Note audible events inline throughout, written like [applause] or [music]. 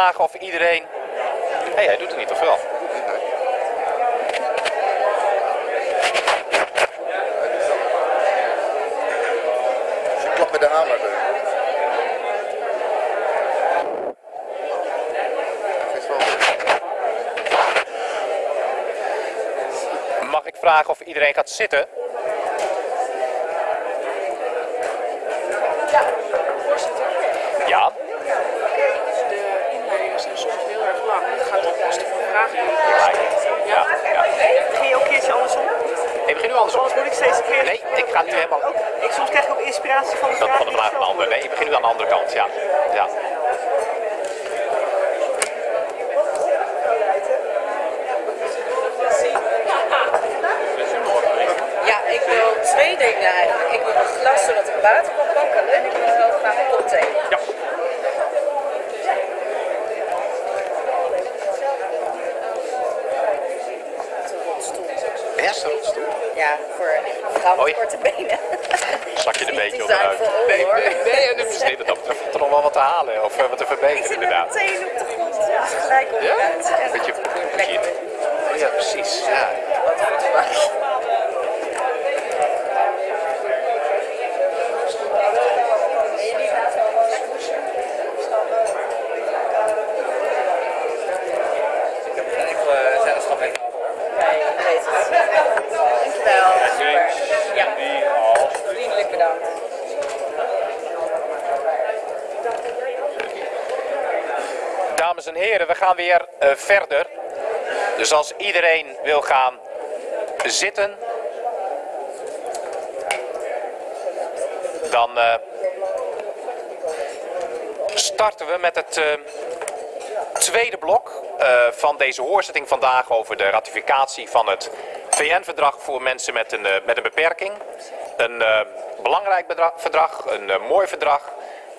Vragen of iedereen... Hé, hey, hij doet het niet, of wel? Je klapt met de hamer. Mag ik vragen of iedereen gaat zitten? Vragen. Ja, ja. Begin je ook een keertje andersom? Ik begin nu andersom. Anders moet ik steeds een keer... Nee, ik ga nu helemaal... Ik, soms krijg ik ook inspiratie van de Dat vraag van de vraag van de ander. Nee, ik begin nu aan de andere kant, ja. Ja, ik wil twee dingen eigenlijk. Ik wil een glas zodat ik water kan pakken en ik wil heel graag een kop thee. Ja. Eerste rolstoel. Ja, voor met korte benen. Zak je er een beetje onderuit. Nee, nee, nee, nee, dat er nog wel wat te halen of eh, wat te verbeteren inderdaad. mijn tenen op de grond, dus gelijk op Ja? Echt Beetje lekker. Oh ja, precies. Ja. Wat goed gemaakt. Nee, ik weet het. Dankjewel. Super. Ja, vriendelijk bedankt. Dames en heren, we gaan weer eh, verder. Dus als iedereen wil gaan zitten, dan eh, starten we met het eh, tweede blok van deze hoorzitting vandaag over de ratificatie van het VN-verdrag voor mensen met een, met een beperking. Een belangrijk verdrag, een mooi verdrag,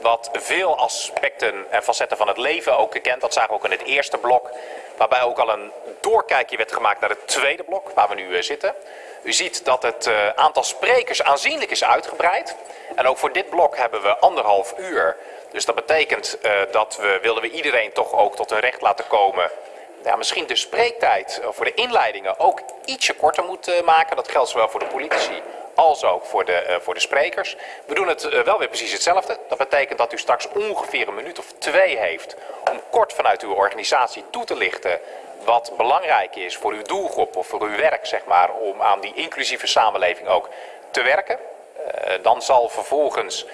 wat veel aspecten en facetten van het leven ook kent. Dat zagen we ook in het eerste blok, waarbij ook al een doorkijkje werd gemaakt naar het tweede blok, waar we nu eh, zitten. U ziet dat het eh, aantal sprekers aanzienlijk is uitgebreid. En ook voor dit blok hebben we anderhalf uur. Dus dat betekent eh, dat we, wilden we iedereen toch ook tot een recht laten komen ja, misschien de spreektijd voor de inleidingen ook ietsje korter moet maken. Dat geldt zowel voor de politici als ook voor de, eh, voor de sprekers. We doen het eh, wel weer precies hetzelfde. Dat betekent dat u straks ongeveer een minuut of twee heeft om kort vanuit uw organisatie toe te lichten wat belangrijk is voor uw doelgroep of voor uw werk, zeg maar, om aan die inclusieve samenleving ook te werken. Eh, dan zal vervolgens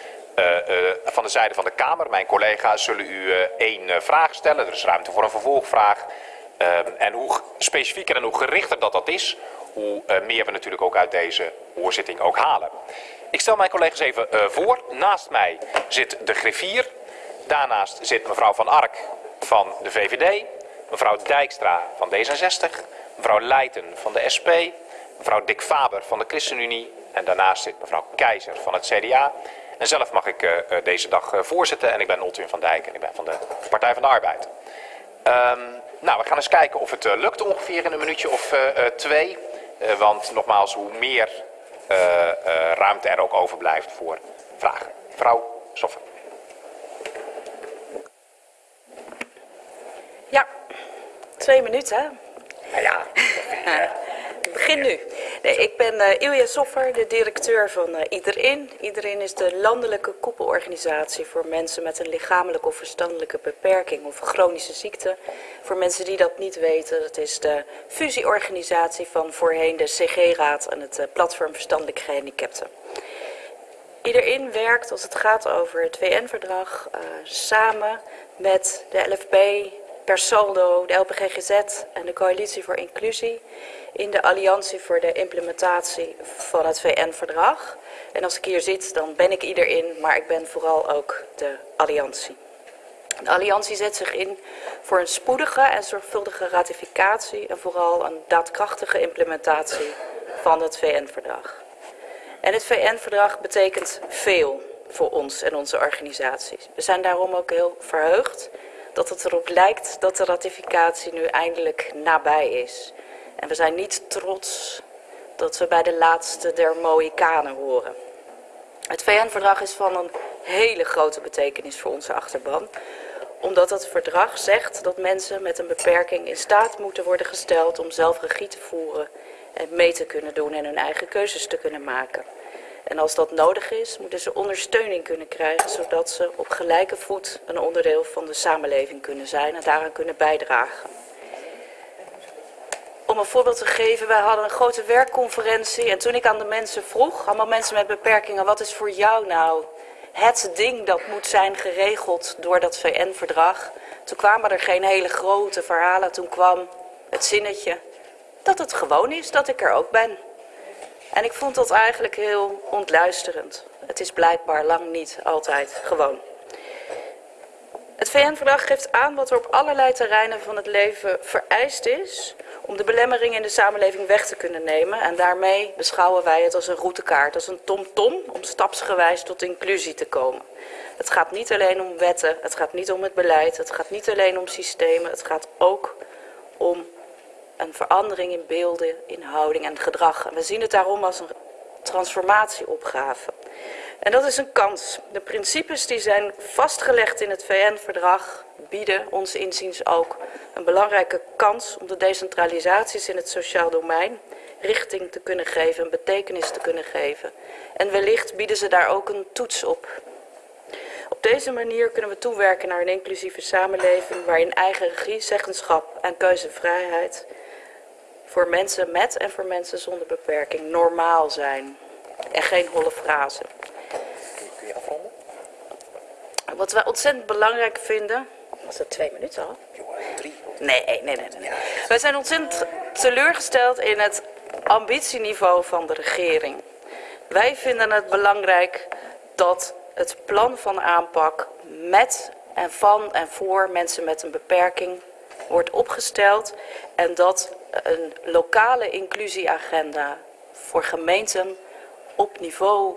van de zijde van de Kamer, mijn collega's, zullen u één vraag stellen. Er is ruimte voor een vervolgvraag. Ehm, en hoe specifieker en hoe gerichter dat dat is, hoe eh, meer we natuurlijk ook uit deze hoorzitting ook halen. Ik stel mijn collega's even eh, voor. Naast mij zit de griffier. Daarnaast zit mevrouw Van Ark van de VVD. Mevrouw Dijkstra van D66. Mevrouw Leijten van de SP. Mevrouw Dick Faber van de ChristenUnie. En daarnaast zit mevrouw Keizer van het CDA. En zelf mag ik eh, deze dag voorzitten. En ik ben Oltwin van Dijk en ik ben van de Partij van de Arbeid. Ehm, nou, we gaan eens kijken of het lukt ongeveer in een minuutje of twee. Eh, want nogmaals, hoe meer eh, eh, ruimte er ook overblijft voor vragen. Mevrouw Soffer. Ja, twee minuten. Nou ja, [laughs] Ik begin nu. Ik ben eh Ilja Soffer, de directeur van eh, Iedereen. Iedereen is de landelijke koepelorganisatie voor mensen met een lichamelijke of verstandelijke beperking of chronische ziekte. Voor mensen die dat niet weten, dat is de fusieorganisatie van voorheen de CG-raad en het eh, Platform Verstandelijk Gehandicapten. Iedereen werkt als het gaat over het VN-verdrag samen met de LFB, per saldo, de LPGGZ en de Coalitie voor Inclusie in de Alliantie voor de implementatie van het VN-verdrag. En als ik hier zit, dan ben ik iedereen, maar ik ben vooral ook de Alliantie. De Alliantie zet zich in voor een spoedige en zorgvuldige ratificatie en vooral een daadkrachtige implementatie van het VN-verdrag. En het VN-verdrag betekent veel voor ons en onze organisaties. We zijn daarom ook heel verheugd dat het erop lijkt dat de ratificatie nu eindelijk nabij is. En we zijn niet trots dat we bij de laatste der Mohikanen horen. Het VN-verdrag is van een hele grote betekenis voor onze achterban omdat het verdrag zegt dat mensen met een beperking in staat moeten worden gesteld om zelf regie te voeren en mee te kunnen doen en hun eigen keuzes te kunnen maken. En als dat nodig is, moeten ze ondersteuning kunnen krijgen, zodat ze op gelijke voet een onderdeel van de samenleving kunnen zijn en daaraan kunnen bijdragen. Om een voorbeeld te geven, wij hadden een grote werkconferentie en toen ik aan de mensen vroeg, allemaal mensen met beperkingen, wat is voor jou nou het ding dat moet zijn geregeld door dat VN-verdrag? Toen kwamen er geen hele grote verhalen, toen kwam het zinnetje dat het gewoon is dat ik er ook ben. En ik vond dat eigenlijk heel ontluisterend. Het is blijkbaar lang niet altijd gewoon. Het VN-verdrag geeft aan wat er op allerlei terreinen van het leven vereist is om de belemmering in de samenleving weg te kunnen nemen. En daarmee beschouwen wij het als een routekaart, als een tom-tom om stapsgewijs tot inclusie te komen. Het gaat niet alleen om wetten, het gaat niet om het beleid, het gaat niet alleen om systemen, het gaat ook om een verandering in beelden, in houding en gedrag. En we zien het daarom als een transformatieopgave. En dat is een kans. De principes die zijn vastgelegd in het VN-verdrag bieden ons inziens ook een belangrijke kans om de decentralisaties in het sociaal domein richting te kunnen geven, een betekenis te kunnen geven. En wellicht bieden ze daar ook een toets op. Op deze manier kunnen we toewerken naar een inclusieve samenleving waarin eigen regie, zeggenschap en keuzevrijheid voor mensen met en voor mensen zonder beperking normaal zijn. En geen holle frase. Wat wij ontzettend belangrijk vinden. Was dat twee minuten al? Drie. Nee, nee, nee. nee. nee. Wij zijn ontzettend teleurgesteld in het ambitieniveau van de regering. Wij vinden het belangrijk dat het plan van aanpak met en van en voor mensen met een beperking wordt opgesteld en dat een lokale inclusieagenda voor gemeenten op niveau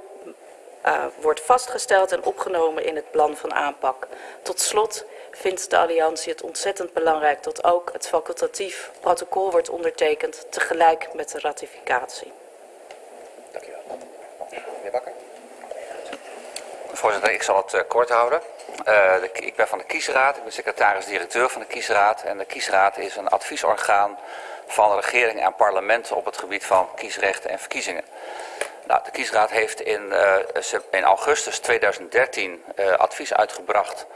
uh, wordt vastgesteld en opgenomen in het plan van aanpak. Tot slot vindt de Alliantie het ontzettend belangrijk dat ook het facultatief protocol wordt ondertekend tegelijk met de ratificatie. Voorzitter, ik zal het uh, kort houden. Uh, de, ik ben van de Kiesraad, ik ben secretaris-directeur van de Kiesraad. En de Kiesraad is een adviesorgaan van regering en parlement op het gebied van kiesrechten en verkiezingen. Nou, de Kiesraad heeft in, uh, in augustus 2013 uh, advies uitgebracht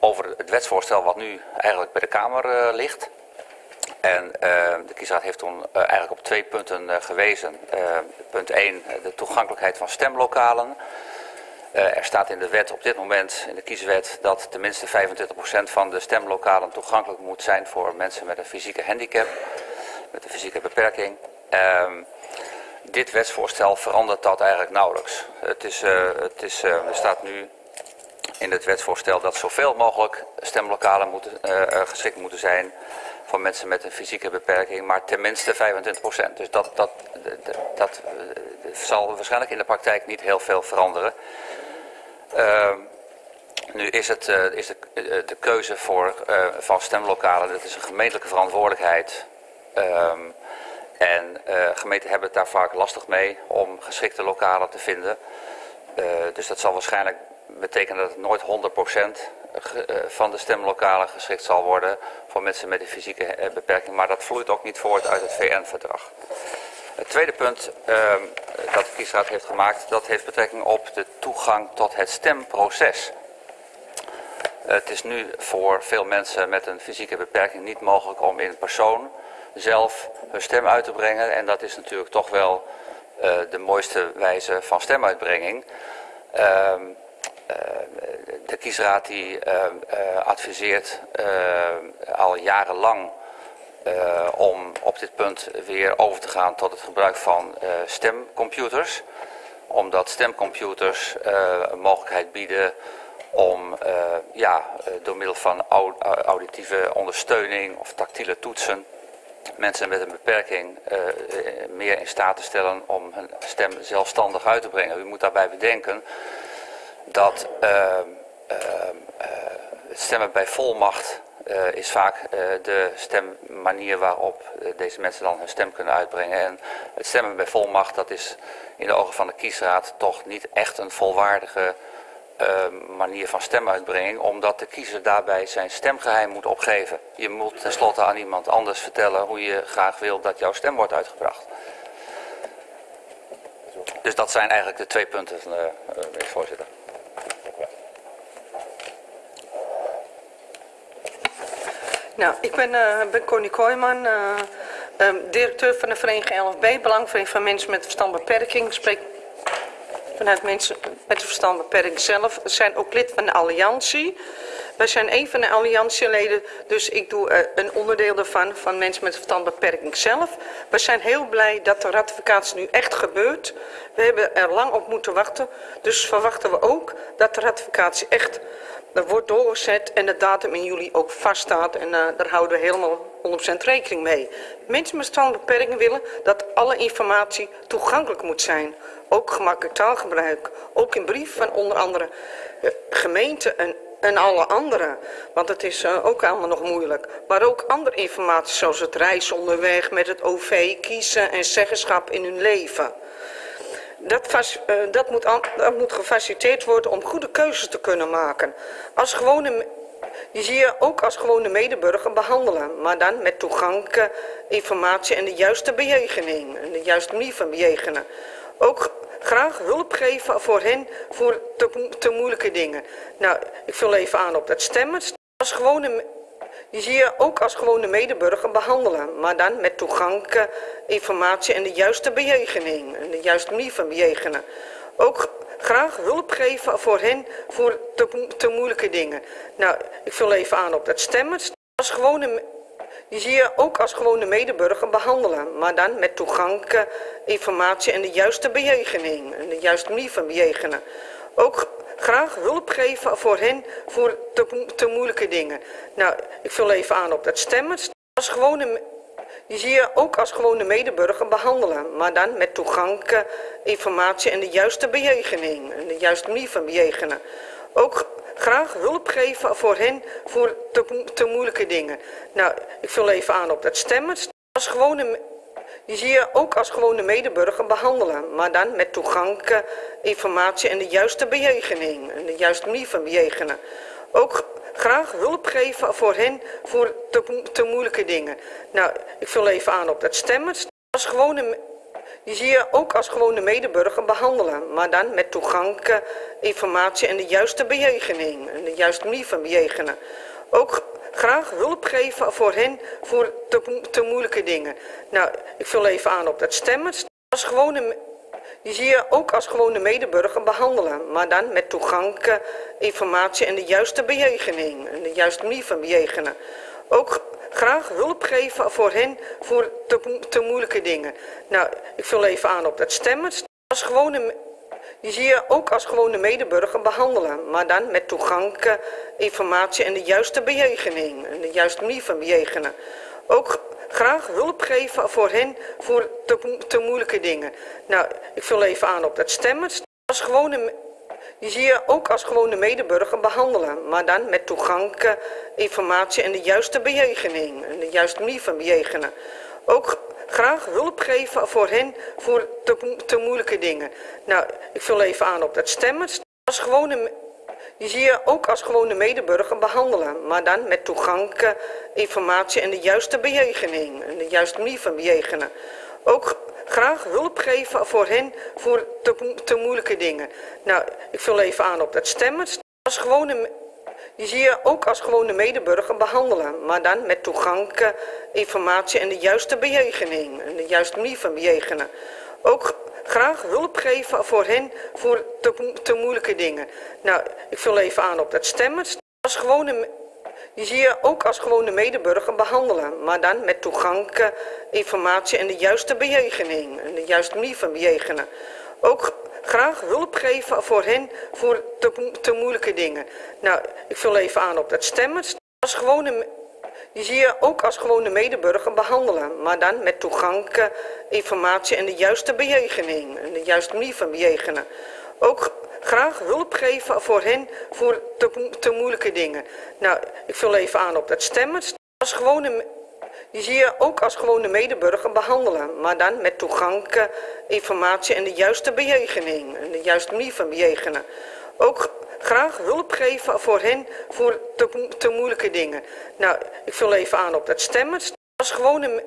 over het wetsvoorstel wat nu eigenlijk bij de Kamer uh, ligt. En de Kiesraad heeft toen eigenlijk op twee punten gewezen. punt 1, de toegankelijkheid van stemlokalen. er staat in de wet op dit moment, in de kieswet, dat tenminste 25% van de stemlokalen toegankelijk moet zijn voor mensen met een fysieke handicap met een fysieke beperking. Dit wetsvoorstel verandert dat eigenlijk nauwelijks. Het is, uh, het is, uh, er staat nu in het wetsvoorstel dat zoveel mogelijk stemlokalen moeten, uh, geschikt moeten zijn voor mensen met een fysieke beperking, maar tenminste 25%. Dus dat, dat, dat, zal waarschijnlijk in de praktijk niet heel veel veranderen. Ehm, nu is, het, is de, de keuze voor, van stemlokalen, dat is een gemeentelijke verantwoordelijkheid. En uh, gemeenten hebben het daar vaak lastig mee om geschikte lokalen te vinden. Uh, dus dat zal waarschijnlijk betekenen dat het nooit 100% uh, van de stemlokalen geschikt zal worden voor mensen met een fysieke beperking. Maar dat vloeit ook niet voort uit het VN-verdrag. Het tweede punt uh, dat de kiesraad heeft gemaakt, dat heeft betrekking op de toegang tot het stemproces. Het is nu voor veel mensen met een fysieke beperking niet mogelijk om in persoon zelf hun stem uit te brengen. En dat is natuurlijk toch wel uh, de mooiste wijze van stemuitbrenging. Uh, uh, de kiesraad die adviseert al jarenlang om op dit punt weer over te gaan tot het gebruik van stemcomputers. Omdat stemcomputers een mogelijkheid bieden om ja, door middel van auditieve ondersteuning of tactiele toetsen mensen met een beperking uh, meer in staat te stellen om hun stem zelfstandig uit te brengen. U moet daarbij bedenken dat uh, uh, het stemmen bij volmacht is vaak de stemmanier waarop deze mensen dan hun stem kunnen uitbrengen. En het stemmen bij volmacht, dat is in de ogen van de kiesraad toch niet echt een volwaardige eh, manier van stemuitbrenging, omdat de kiezer daarbij zijn stemgeheim moet opgeven. Je moet tenslotte aan iemand anders vertellen hoe je graag wil dat jouw stem wordt uitgebracht. Dus dat zijn eigenlijk de twee punten, uh, voorzitter. Nou, ik ben, uh, ben Connie Kooijman, uh, directeur van de vereniging LFB, Belangvereniging van Mensen met Verstandbeperking. Spreek vanuit mensen met verstandbeperking zelf. Zijn ook lid van de Alliantie. Wij zijn een van de alliantieleden, dus ik doe uh, een onderdeel daarvan, van mensen met verstandbeperking zelf. We zijn heel blij dat de ratificatie nu echt gebeurt. We hebben er lang op moeten wachten, dus verwachten we ook dat de ratificatie echt er wordt doorgezet en de datum in juli ook vaststaat. En uh, daar houden we helemaal 100% rekening mee. Mensen met verstandbeperkingen willen dat alle informatie toegankelijk moet zijn. Ook gemakkelijk taalgebruik. Ook in brief van onder andere uh, gemeenten en, en alle anderen. Want het is uh, ook allemaal nog moeilijk. Maar ook andere informatie zoals het reizen onderweg met het OV, kiezen en zeggenschap in hun leven. Dat, uh, dat, moet, dat, moet, gefaciliteerd worden om goede keuzes te kunnen maken. Als gewone, die zie je ook als gewone medeburger behandelen, maar dan met toegankelijke informatie en de juiste bejegening, en de juiste manier van bejegenen. Ook graag hulp geven voor hen voor te, te moeilijke dingen. Nou, ik vul even aan op dat stemmen. Als gewone die zie je ook als gewone medeburger behandelen, maar dan met toegankelijke informatie en de juiste bejegening, en de juiste manier van bejegenen. Ook graag hulp geven voor hen voor te, te moeilijke dingen. Nou, ik vul even aan op dat stemmen. Als gewone die zie je ook als gewone medeburger behandelen, maar dan met toegankelijke informatie en de juiste bejegening, en de juiste manier van bejegenen. Ook graag hulp geven voor hen voor te, te moeilijke dingen. Nou, ik vul even aan op dat stemmen. Als gewone, die zie je ook als gewone medeburger behandelen, maar dan met toegankelijke informatie en de juiste bejegening, en de juiste manier van bejegenen. Ook graag hulp geven voor hen voor te, te moeilijke dingen. Nou, ik vul even aan op dat stemmen. Als gewone die zie je ook als gewone medeburger behandelen, maar dan met toegankelijke informatie en de juiste bejegening, en de juiste manier van bejegenen. Ook graag hulp geven voor hen voor te, te moeilijke dingen. Nou, ik vul even aan op dat stemmen. Als gewone, die zie je ook als gewone medeburger behandelen, maar dan met toegankelijke informatie en de juiste bejegening, en de juiste manier van bejegenen. Ook graag hulp geven voor hen voor te, te moeilijke dingen. Nou, ik vul even aan op dat stemmen. Als gewone, die zie je ook als gewone medeburger behandelen, maar dan met toegankelijke informatie en de juiste bejegening, en de juiste manier van bejegenen. Ook graag hulp geven voor hen voor te, te moeilijke dingen. Nou, ik vul even aan op dat stemmen. Als gewone die zie je ook als gewone medeburger behandelen, maar dan met toegankelijke informatie en de juiste bejegening, en de juiste manier van bejegenen. Ook graag hulp geven voor hen voor te, te moeilijke dingen. Nou, ik vul even aan op dat stemmen. Als gewone, die zie je ook als gewone medeburger behandelen, maar dan met toegankelijke informatie en de juiste bejegening, en de juiste manier van bejegenen. Ook graag hulp geven voor hen voor te, te moeilijke dingen. Nou, ik vul even aan op dat stemmen. Als gewone, die zie je ook als gewone medeburger behandelen, maar dan met toegankelijke informatie en de juiste bejegening, en de juiste manier van bejegenen. Ook graag hulp geven voor hen voor te, te moeilijke dingen. Nou, ik vul even aan op dat stemmen. Als gewone die zie je ook als gewone medeburger behandelen, maar dan met toegankelijke informatie en de juiste bejegening, en de juiste manier van bejegenen. Ook graag hulp geven voor hen voor te, moeilijke dingen. Nou, ik vul even aan op dat stemmen. Als gewone, die zie je ook als gewone medeburger behandelen, maar dan met toegankelijke informatie en de juiste bejegening, en de juiste manier van bejegenen. Ook graag hulp geven voor hen voor te, te moeilijke dingen. Nou, ik vul even aan op dat stemmen. Als gewone, die zie je ook als gewone medeburger behandelen, maar dan met toegankelijke informatie en de juiste bejegening, en de juiste manier van bejegenen. Ook graag hulp geven voor hen voor te, te moeilijke dingen. Nou, ik vul even aan op dat stemmen. Als gewone die zie je ook als gewone medeburger behandelen, maar dan met toegankelijke informatie en de juiste bejegening, en de juiste manier van bejegenen. ook graag hulp geven voor hen voor te, te moeilijke dingen. Nou, ik vul even aan op dat stemmen. Als gewone,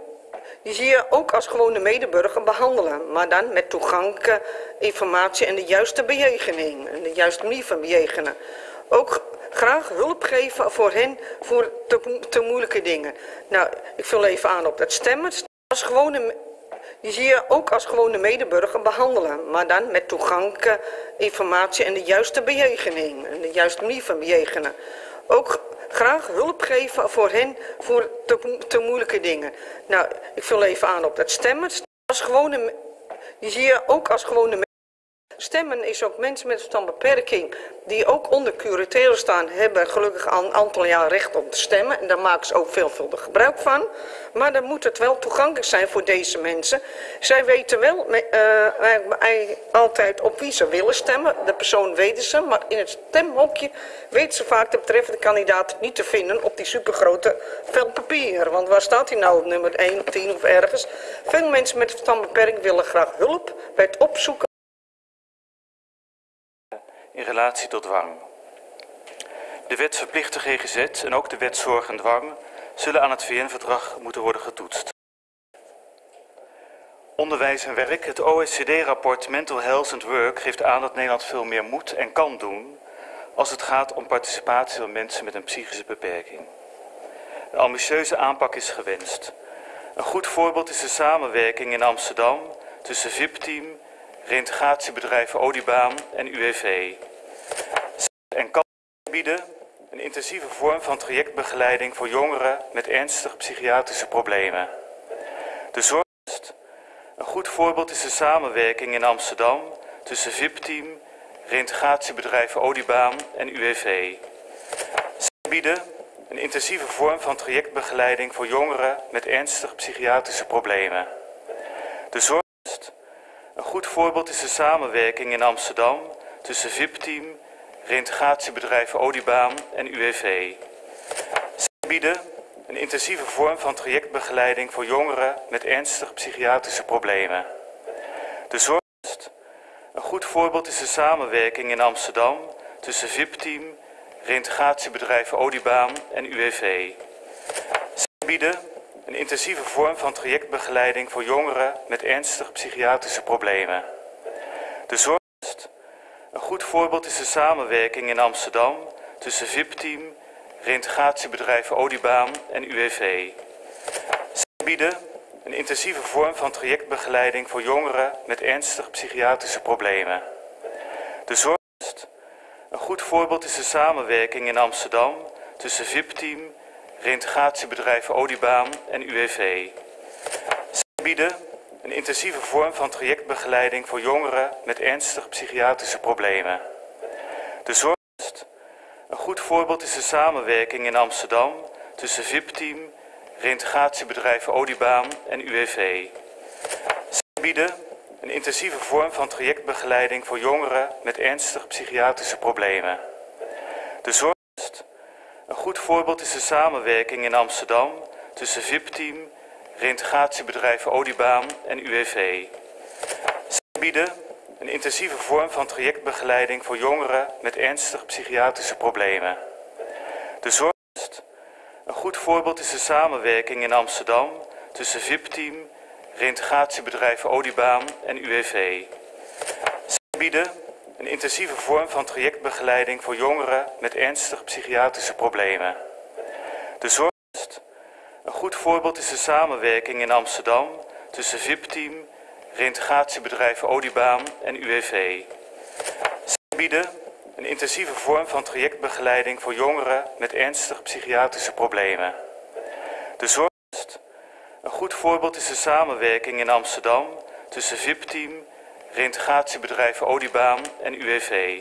die zie je ook als gewone medeburger behandelen, maar dan met toegankelijke informatie en de juiste bejegening en de juiste manier van bejegenen. Ook graag hulp geven voor hen voor te, te moeilijke dingen. Nou, ik vul even aan op dat stemmen. Als gewone, die zie je ook als gewone medeburger behandelen, maar dan met toegankelijke informatie en de juiste bejegening en de juiste manier van bejegenen. Ook graag hulp geven voor hen voor te, te moeilijke dingen. Nou, ik vul even aan op dat stemmen. Als gewone, die zie je ook als gewone Stemmen is ook mensen met een beperking die ook onder curatele staan, hebben gelukkig een aantal jaar recht om te stemmen. En daar maken ze ook veelvuldig gebruik van. Maar dan moet het wel toegankelijk zijn voor deze mensen. Zij weten wel uh, altijd op wie ze willen stemmen. De persoon weten ze, maar in het stemhokje weten ze vaak de betreffende kandidaat niet te vinden op die supergrote vel papier. Want waar staat hij nou op nummer 1 of 10 of ergens? Veel mensen met verstandbeperking willen graag hulp bij het opzoeken in relatie tot dwang. De wet verplicht de GGZ en ook de wet zorg en dwang zullen aan het VN-verdrag moeten worden getoetst. Onderwijs en werk. Het OECD-rapport Mental Health and Work geeft aan dat Nederland veel meer moet en kan doen als het gaat om participatie van mensen met een psychische beperking. Een ambitieuze aanpak is gewenst. Een goed voorbeeld is de samenwerking in Amsterdam tussen VIP-team, reintegratiebedrijven Odibaan en UWV. En kan bieden een intensieve vorm van trajectbegeleiding voor jongeren met ernstige psychiatrische problemen. De zorgst. Een goed voorbeeld is de samenwerking in Amsterdam tussen VIP-team, reintegratiebedrijven Odibaan en UWV. Zij bieden een intensieve vorm van trajectbegeleiding voor jongeren met ernstige psychiatrische problemen. De zorgst. Goed voorbeeld is de samenwerking in Amsterdam tussen VIP-team, reintegratiebedrijven Odibaan en UWV. Zij bieden een intensieve vorm van trajectbegeleiding voor jongeren met ernstige psychiatrische problemen. De zorgst. Een goed voorbeeld is de samenwerking in Amsterdam tussen VIP-team, reintegratiebedrijven Odibaan en UWV. Zij bieden een intensieve vorm van trajectbegeleiding voor jongeren met ernstige psychiatrische problemen. De zorgst. Een goed voorbeeld is de samenwerking in Amsterdam tussen VIP-team, reintegratiebedrijven Odibaan en UWV. Zij bieden een intensieve vorm van trajectbegeleiding voor jongeren met ernstige psychiatrische problemen. De zorgst. Een goed voorbeeld is de samenwerking in Amsterdam tussen VIP-team, reintegratiebedrijven Odibaan en UWV. Zij bieden een intensieve vorm van trajectbegeleiding voor jongeren met ernstige psychiatrische problemen. De zorgst. Een goed voorbeeld is de samenwerking in Amsterdam tussen VIP-team, reintegratiebedrijven Odibaan en UWV. Zij bieden een intensieve vorm van trajectbegeleiding voor jongeren met ernstige psychiatrische problemen. De zorgst. Goed voorbeeld is de samenwerking in Amsterdam tussen VIP-team, reintegratiebedrijven Odibaan en UWV. Zij bieden een intensieve vorm van trajectbegeleiding voor jongeren met ernstige psychiatrische problemen. De zorgst. Een goed voorbeeld is de samenwerking in Amsterdam tussen VIP-team, reintegratiebedrijven Odibaan en UWV. Zij bieden een intensieve vorm van trajectbegeleiding voor jongeren met ernstige psychiatrische problemen. De zorgst. Een goed voorbeeld is de samenwerking in Amsterdam tussen VIP-team, reintegratiebedrijven Odibaan en UWV. Zij bieden een intensieve vorm van trajectbegeleiding voor jongeren met ernstige psychiatrische problemen. De zorgst. Een goed voorbeeld is de samenwerking in Amsterdam tussen VIP-team, reintegratiebedrijven Odibaan en UWV.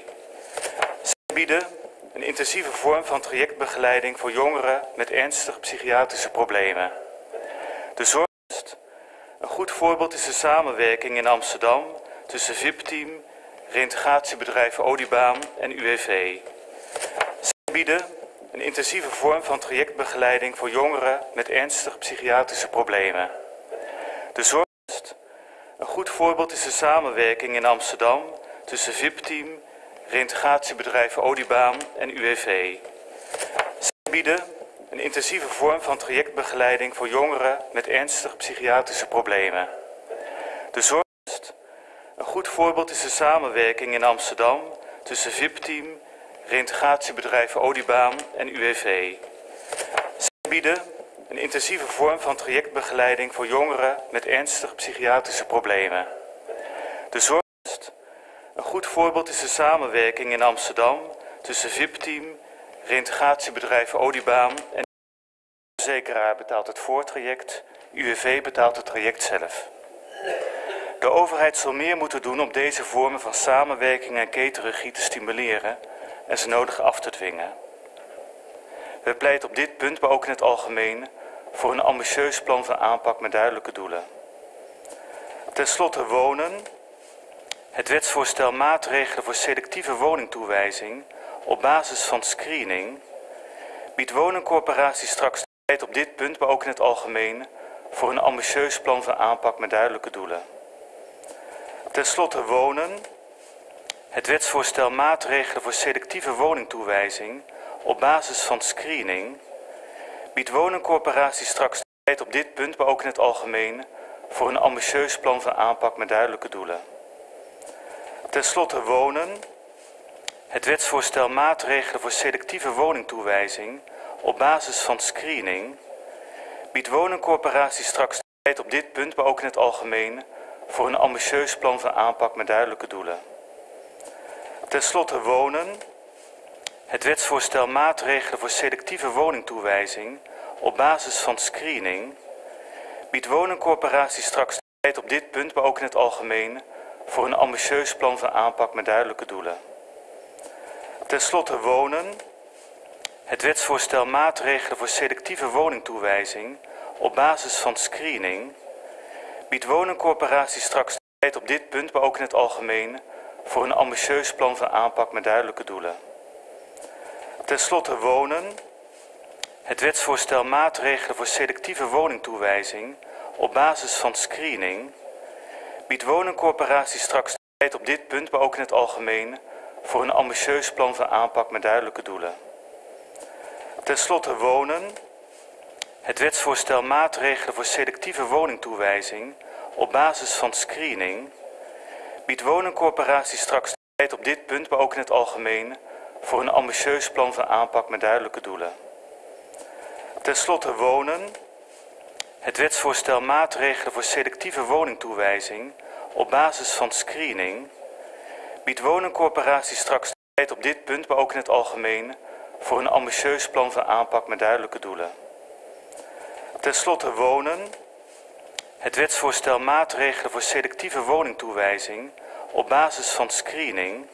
Zij bieden een intensieve vorm van trajectbegeleiding voor jongeren met ernstige psychiatrische problemen. De zorgst. Een goed voorbeeld is de samenwerking in Amsterdam tussen VIP-team, reintegratiebedrijven Odibaan en UWV. Zij bieden een intensieve vorm van trajectbegeleiding voor jongeren met ernstige psychiatrische problemen. De zorgst. Goed voorbeeld is de samenwerking in Amsterdam tussen VIP-team, reïntegratiebedrijven Odibaan en UWV. Zij bieden een intensieve vorm van trajectbegeleiding voor jongeren met ernstige psychiatrische problemen. De zorg een goed voorbeeld is de samenwerking in Amsterdam tussen VIP-team, reïntegratiebedrijven Odibaan en UWV. Zij bieden een intensieve vorm van trajectbegeleiding voor jongeren met ernstige psychiatrische problemen. De zorg een goed voorbeeld is de samenwerking in Amsterdam tussen VIP-team, reïntegratiebedrijven Odibaan en de verzekeraar betaalt het voortraject, UWV betaalt het traject zelf. De overheid zal meer moeten doen om deze vormen van samenwerking en ketenregie te stimuleren en ze nodig af te dwingen. We pleiten op dit punt, maar ook in het algemeen, voor een ambitieus plan van aanpak met duidelijke doelen. Ten slotte wonen. Het wetsvoorstel maatregelen voor selectieve woningtoewijzing op basis van screening biedt woningcorporaties straks tijd op dit punt, maar ook in het algemeen, voor een ambitieus plan van aanpak met duidelijke doelen. Ten slotte wonen. Het wetsvoorstel maatregelen voor selectieve woningtoewijzing op basis van screening biedt woningcorporaties straks tijd op dit punt, maar ook in het algemeen, voor een ambitieus plan van aanpak met duidelijke doelen. Ten slotte wonen. Het wetsvoorstel maatregelen voor selectieve woningtoewijzing op basis van screening biedt woningcorporaties straks tijd op dit punt, maar ook in het algemeen, voor een ambitieus plan van aanpak met duidelijke doelen. Ten slotte wonen. Het wetsvoorstel maatregelen voor selectieve woningtoewijzing op basis van screening biedt woningcorporaties straks tijd op dit punt, maar ook in het algemeen, voor een ambitieus plan van aanpak met duidelijke doelen. Ten slotte wonen. Het wetsvoorstel maatregelen voor selectieve woningtoewijzing op basis van screening biedt woningcorporaties straks tijd op dit punt, maar ook in het algemeen, voor een ambitieus plan van aanpak met duidelijke doelen. Ten slotte wonen. Het wetsvoorstel maatregelen voor selectieve woningtoewijzing op basis van screening biedt woningcorporaties straks tijd op dit punt, maar ook in het algemeen, voor een ambitieus plan van aanpak met duidelijke doelen. Ten slotte wonen. Het wetsvoorstel maatregelen voor selectieve woningtoewijzing op basis van screening biedt woningcorporaties straks tijd op dit punt, maar ook in het algemeen, voor een ambitieus plan van aanpak met duidelijke doelen. Ten slotte wonen. Het wetsvoorstel maatregelen voor selectieve woningtoewijzing op basis van screening biedt woningcorporaties straks tijd op dit punt, maar ook in het algemeen, voor een ambitieus plan van aanpak met duidelijke doelen. Ten slotte wonen. Het wetsvoorstel maatregelen voor selectieve woningtoewijzing op basis van screening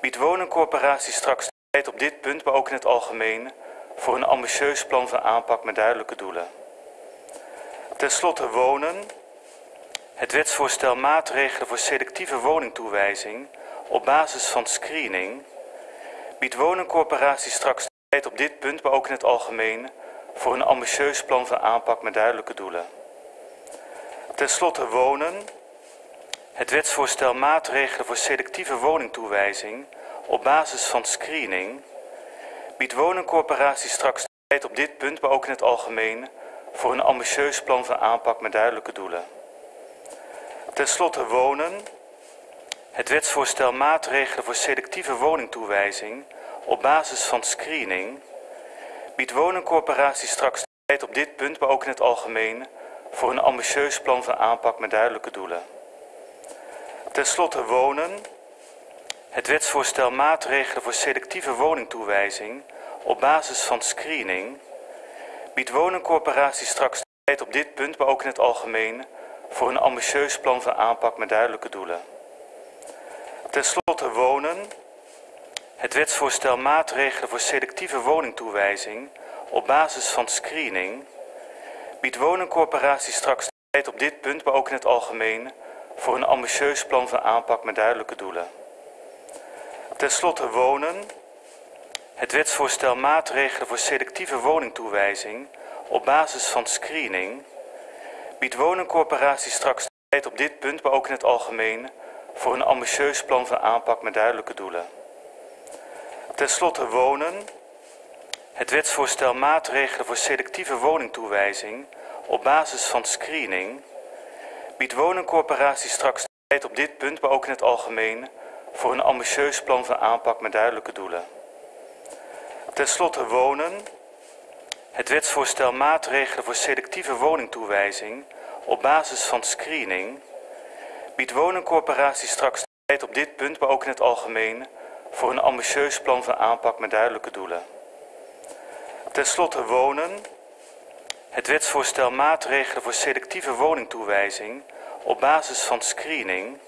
biedt woningcorporaties straks tijd op dit punt, maar ook in het algemeen, voor een ambitieus plan van aanpak met duidelijke doelen. Ten slotte wonen. Het wetsvoorstel maatregelen voor selectieve woningtoewijzing op basis van screening biedt woningcorporaties straks tijd op dit punt, maar ook in het algemeen, voor een ambitieus plan van aanpak met duidelijke doelen. Ten slotte wonen. Het wetsvoorstel maatregelen voor selectieve woningtoewijzing op basis van screening biedt woningcorporaties straks tijd op dit punt, maar ook in het algemeen, voor een ambitieus plan van aanpak met duidelijke doelen. Ten slotte wonen. Het wetsvoorstel maatregelen voor selectieve woningtoewijzing op basis van screening biedt woningcorporaties straks tijd op dit punt, maar ook in het algemeen, voor een ambitieus plan van aanpak met duidelijke doelen. Ten slotte wonen. Het wetsvoorstel maatregelen voor selectieve woningtoewijzing op basis van screening biedt woningcorporaties straks tijd op dit punt, maar ook in het algemeen, voor een ambitieus plan van aanpak met duidelijke doelen. Ten slotte wonen. Het wetsvoorstel maatregelen voor selectieve woningtoewijzing op basis van screening biedt woningcorporaties straks tijd op dit punt, maar ook in het algemeen, voor een ambitieus plan van aanpak met duidelijke doelen. Ten slotte wonen. Het wetsvoorstel maatregelen voor selectieve woningtoewijzing op basis van screening biedt woningcorporaties straks tijd op dit punt, maar ook in het algemeen, voor een ambitieus plan van aanpak met duidelijke doelen. Ten slotte wonen. Het wetsvoorstel maatregelen voor selectieve woningtoewijzing op basis van screening biedt woningcorporaties straks tijd op dit punt, maar ook in het algemeen, voor een ambitieus plan van aanpak met duidelijke doelen. Ten slotte wonen. Het wetsvoorstel maatregelen voor selectieve woningtoewijzing op basis van screening biedt woningcorporaties straks tijd op dit punt, maar ook in het algemeen, voor een ambitieus plan van aanpak met duidelijke doelen. Ten slotte wonen. Het wetsvoorstel maatregelen voor selectieve woningtoewijzing op basis van screening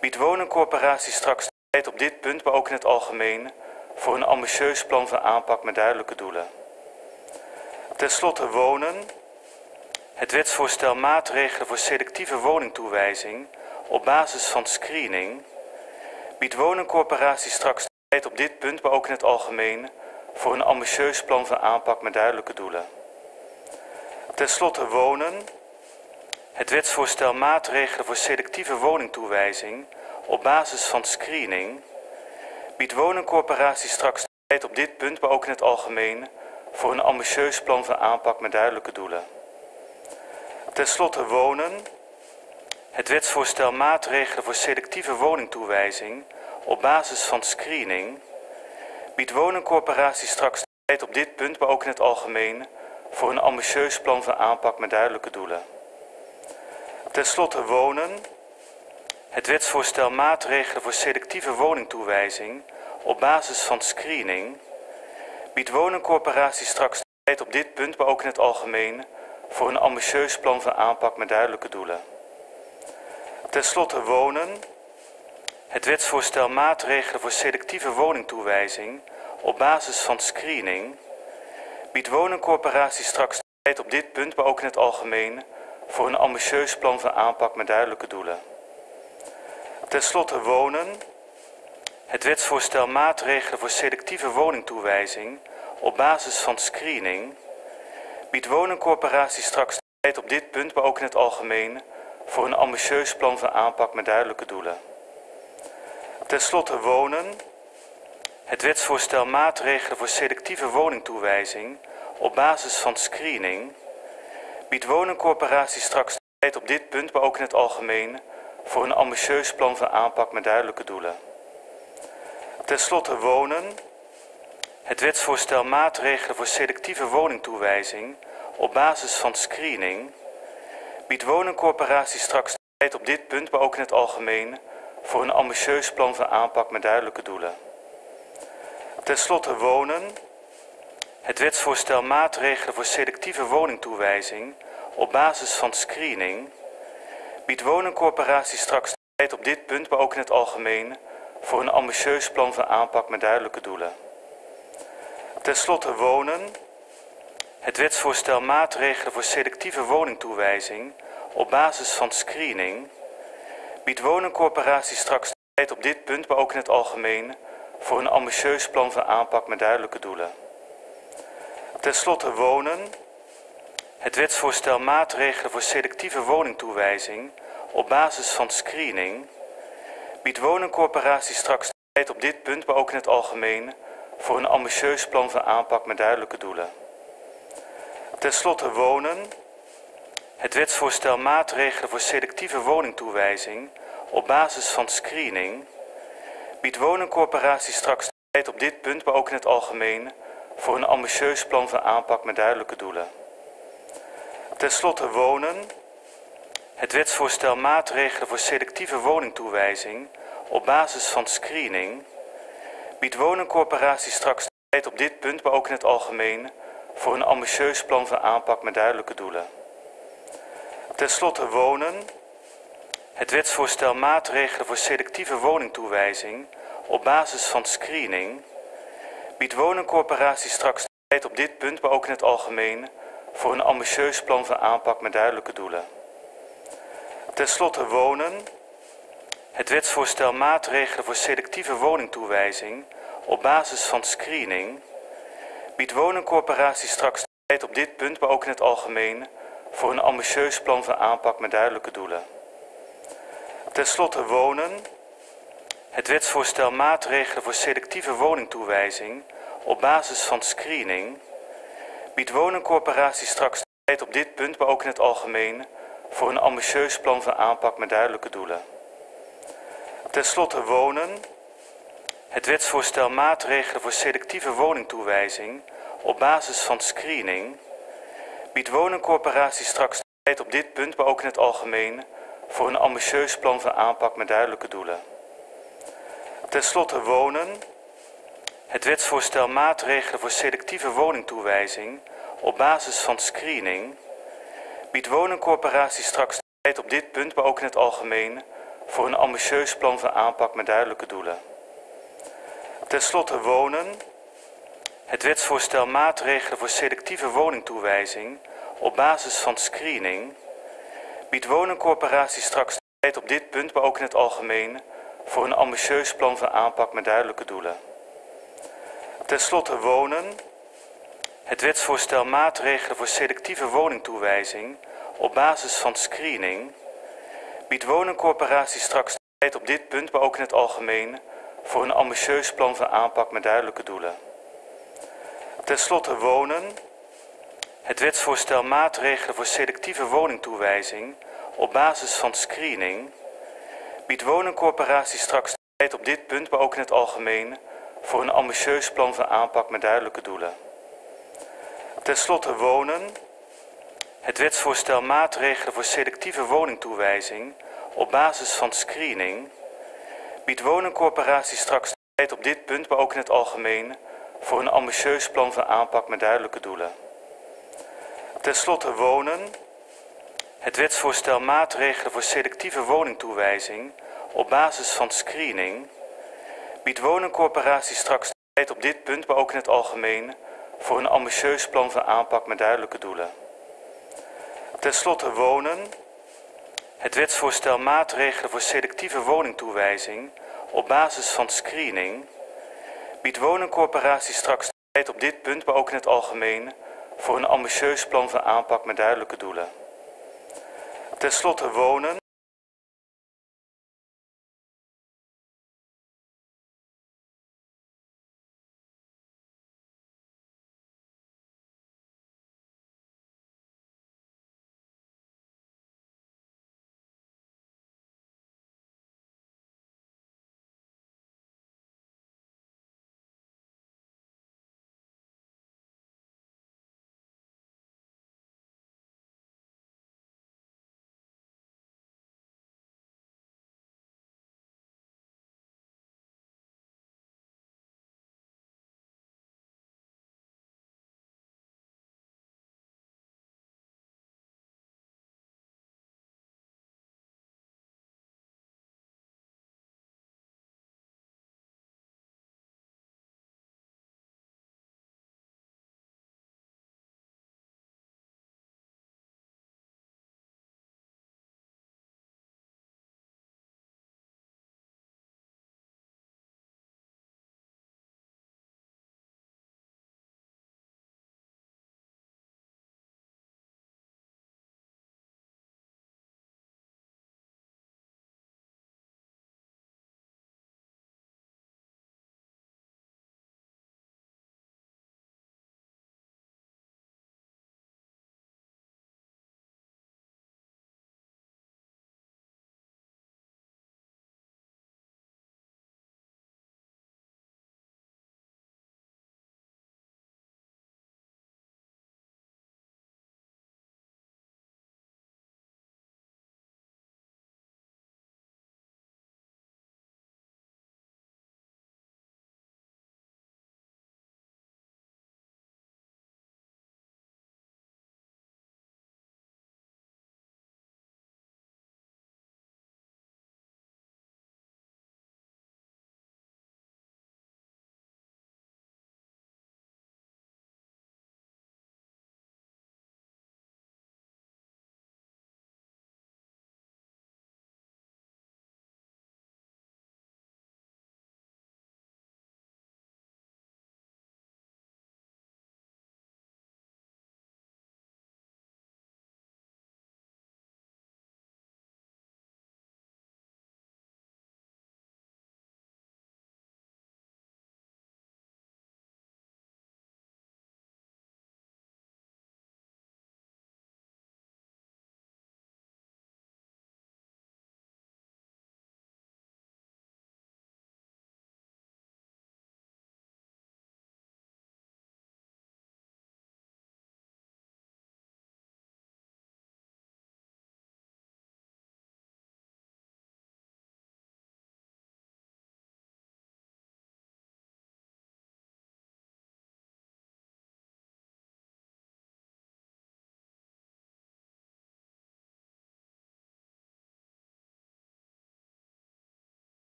biedt woningcorporaties straks tijd op dit punt, maar ook in het algemeen, voor een ambitieus plan van aanpak met duidelijke doelen. Ten slotte wonen. Het wetsvoorstel maatregelen voor selectieve woningtoewijzing op basis van screening biedt woningcorporaties straks tijd op dit punt, maar ook in het algemeen, voor een ambitieus plan van aanpak met duidelijke doelen. Ten slotte wonen. Het wetsvoorstel maatregelen voor selectieve woningtoewijzing op basis van screening biedt woningcorporaties straks tijd op dit punt, maar ook in het algemeen, voor een ambitieus plan van aanpak met duidelijke doelen. Ten slotte wonen. Het wetsvoorstel maatregelen voor selectieve woningtoewijzing op basis van screening biedt woningcorporaties straks tijd op dit punt, maar ook in het algemeen, voor een ambitieus plan van aanpak met duidelijke doelen. Ten slotte wonen. Het wetsvoorstel maatregelen voor selectieve woningtoewijzing op basis van screening biedt woningcorporaties straks tijd op dit punt, maar ook in het algemeen, voor een ambitieus plan van aanpak met duidelijke doelen. Ten slotte wonen. Het wetsvoorstel maatregelen voor selectieve woningtoewijzing op basis van screening biedt woningcorporaties straks tijd op dit punt, maar ook in het algemeen, voor een ambitieus plan van aanpak met duidelijke doelen. Ten slotte wonen. Het wetsvoorstel maatregelen voor selectieve woningtoewijzing op basis van screening biedt woningcorporaties straks tijd op dit punt, maar ook in het algemeen, voor een ambitieus plan van aanpak met duidelijke doelen. Ten slotte wonen. Het wetsvoorstel maatregelen voor selectieve woningtoewijzing op basis van screening biedt woningcorporaties straks tijd op dit punt, maar ook in het algemeen, voor een ambitieus plan van aanpak met duidelijke doelen. Ten slotte wonen. Het wetsvoorstel maatregelen voor selectieve woningtoewijzing op basis van screening biedt woningcorporaties straks tijd op dit punt, maar ook in het algemeen, voor een ambitieus plan van aanpak met duidelijke doelen. Ten slotte wonen. Het wetsvoorstel maatregelen voor selectieve woningtoewijzing op basis van screening biedt woningcorporaties straks tijd op dit punt, maar ook in het algemeen, voor een ambitieus plan van aanpak met duidelijke doelen. Ten slotte wonen. Het wetsvoorstel maatregelen voor selectieve woningtoewijzing op basis van screening biedt woningcorporaties straks tijd op dit punt, maar ook in het algemeen, voor een ambitieus plan van aanpak met duidelijke doelen. Ten slotte wonen. Het wetsvoorstel maatregelen voor selectieve woningtoewijzing op basis van screening biedt woningcorporaties straks tijd op dit punt, maar ook in het algemeen, voor een ambitieus plan van aanpak met duidelijke doelen. Ten slotte wonen. Het wetsvoorstel maatregelen voor selectieve woningtoewijzing op basis van screening biedt woningcorporaties straks tijd op dit punt, maar ook in het algemeen, voor een ambitieus plan van aanpak met duidelijke doelen. Ten slotte wonen. Het wetsvoorstel maatregelen voor selectieve woningtoewijzing op basis van screening biedt woningcorporaties straks tijd op dit punt, maar ook in het algemeen, voor een ambitieus plan van aanpak met duidelijke doelen. Ten slotte wonen. Het wetsvoorstel maatregelen voor selectieve woningtoewijzing op basis van screening biedt woningcorporaties straks tijd op dit punt, maar ook in het algemeen, voor een ambitieus plan van aanpak met duidelijke doelen. Ten slotte wonen. Het wetsvoorstel maatregelen voor selectieve woningtoewijzing op basis van screening biedt woningcorporaties straks tijd op dit punt, maar ook in het algemeen, voor een ambitieus plan van aanpak met duidelijke doelen. Ten slotte wonen. Het wetsvoorstel maatregelen voor selectieve woningtoewijzing op basis van screening biedt woningcorporaties straks tijd op dit punt, maar ook in het algemeen, voor een ambitieus plan van aanpak met duidelijke doelen. Ten slotte wonen. Het wetsvoorstel maatregelen voor selectieve woningtoewijzing op basis van screening biedt woningcorporaties straks tijd op dit punt, maar ook in het algemeen, voor een ambitieus plan van aanpak met duidelijke doelen. Ten slotte wonen. Het wetsvoorstel maatregelen voor selectieve woningtoewijzing op basis van screening biedt woningcorporaties straks tijd op dit punt, maar ook in het algemeen, voor een ambitieus plan van aanpak met duidelijke doelen. Ten slotte wonen. Het wetsvoorstel maatregelen voor selectieve woningtoewijzing op basis van screening biedt woningcorporaties straks tijd op dit punt, maar ook in het algemeen, voor een ambitieus plan van aanpak met duidelijke doelen. Ten slotte wonen. Het wetsvoorstel maatregelen voor selectieve woningtoewijzing op basis van screening biedt woningcorporaties straks tijd op dit punt, maar ook in het algemeen, voor een ambitieus plan van aanpak met duidelijke doelen. Ten slotte wonen. Het wetsvoorstel maatregelen voor selectieve woningtoewijzing op basis van screening biedt woningcorporaties straks tijd op dit punt, maar ook in het algemeen, voor een ambitieus plan van aanpak met duidelijke doelen. Ten slotte wonen. Het wetsvoorstel maatregelen voor selectieve woningtoewijzing op basis van screening biedt woningcorporaties straks tijd op dit punt, maar ook in het algemeen, voor een ambitieus plan van aanpak met duidelijke doelen. Ten slotte wonen. Het wetsvoorstel maatregelen voor selectieve woningtoewijzing op basis van screening biedt woningcorporaties straks tijd op dit punt, maar ook in het algemeen, voor een ambitieus plan van aanpak met duidelijke doelen. Ten slotte wonen. Het wetsvoorstel maatregelen voor selectieve woningtoewijzing op basis van screening biedt woningcorporaties straks tijd op dit punt, maar ook in het algemeen, voor een ambitieus plan van aanpak met duidelijke doelen. Ten slotte wonen.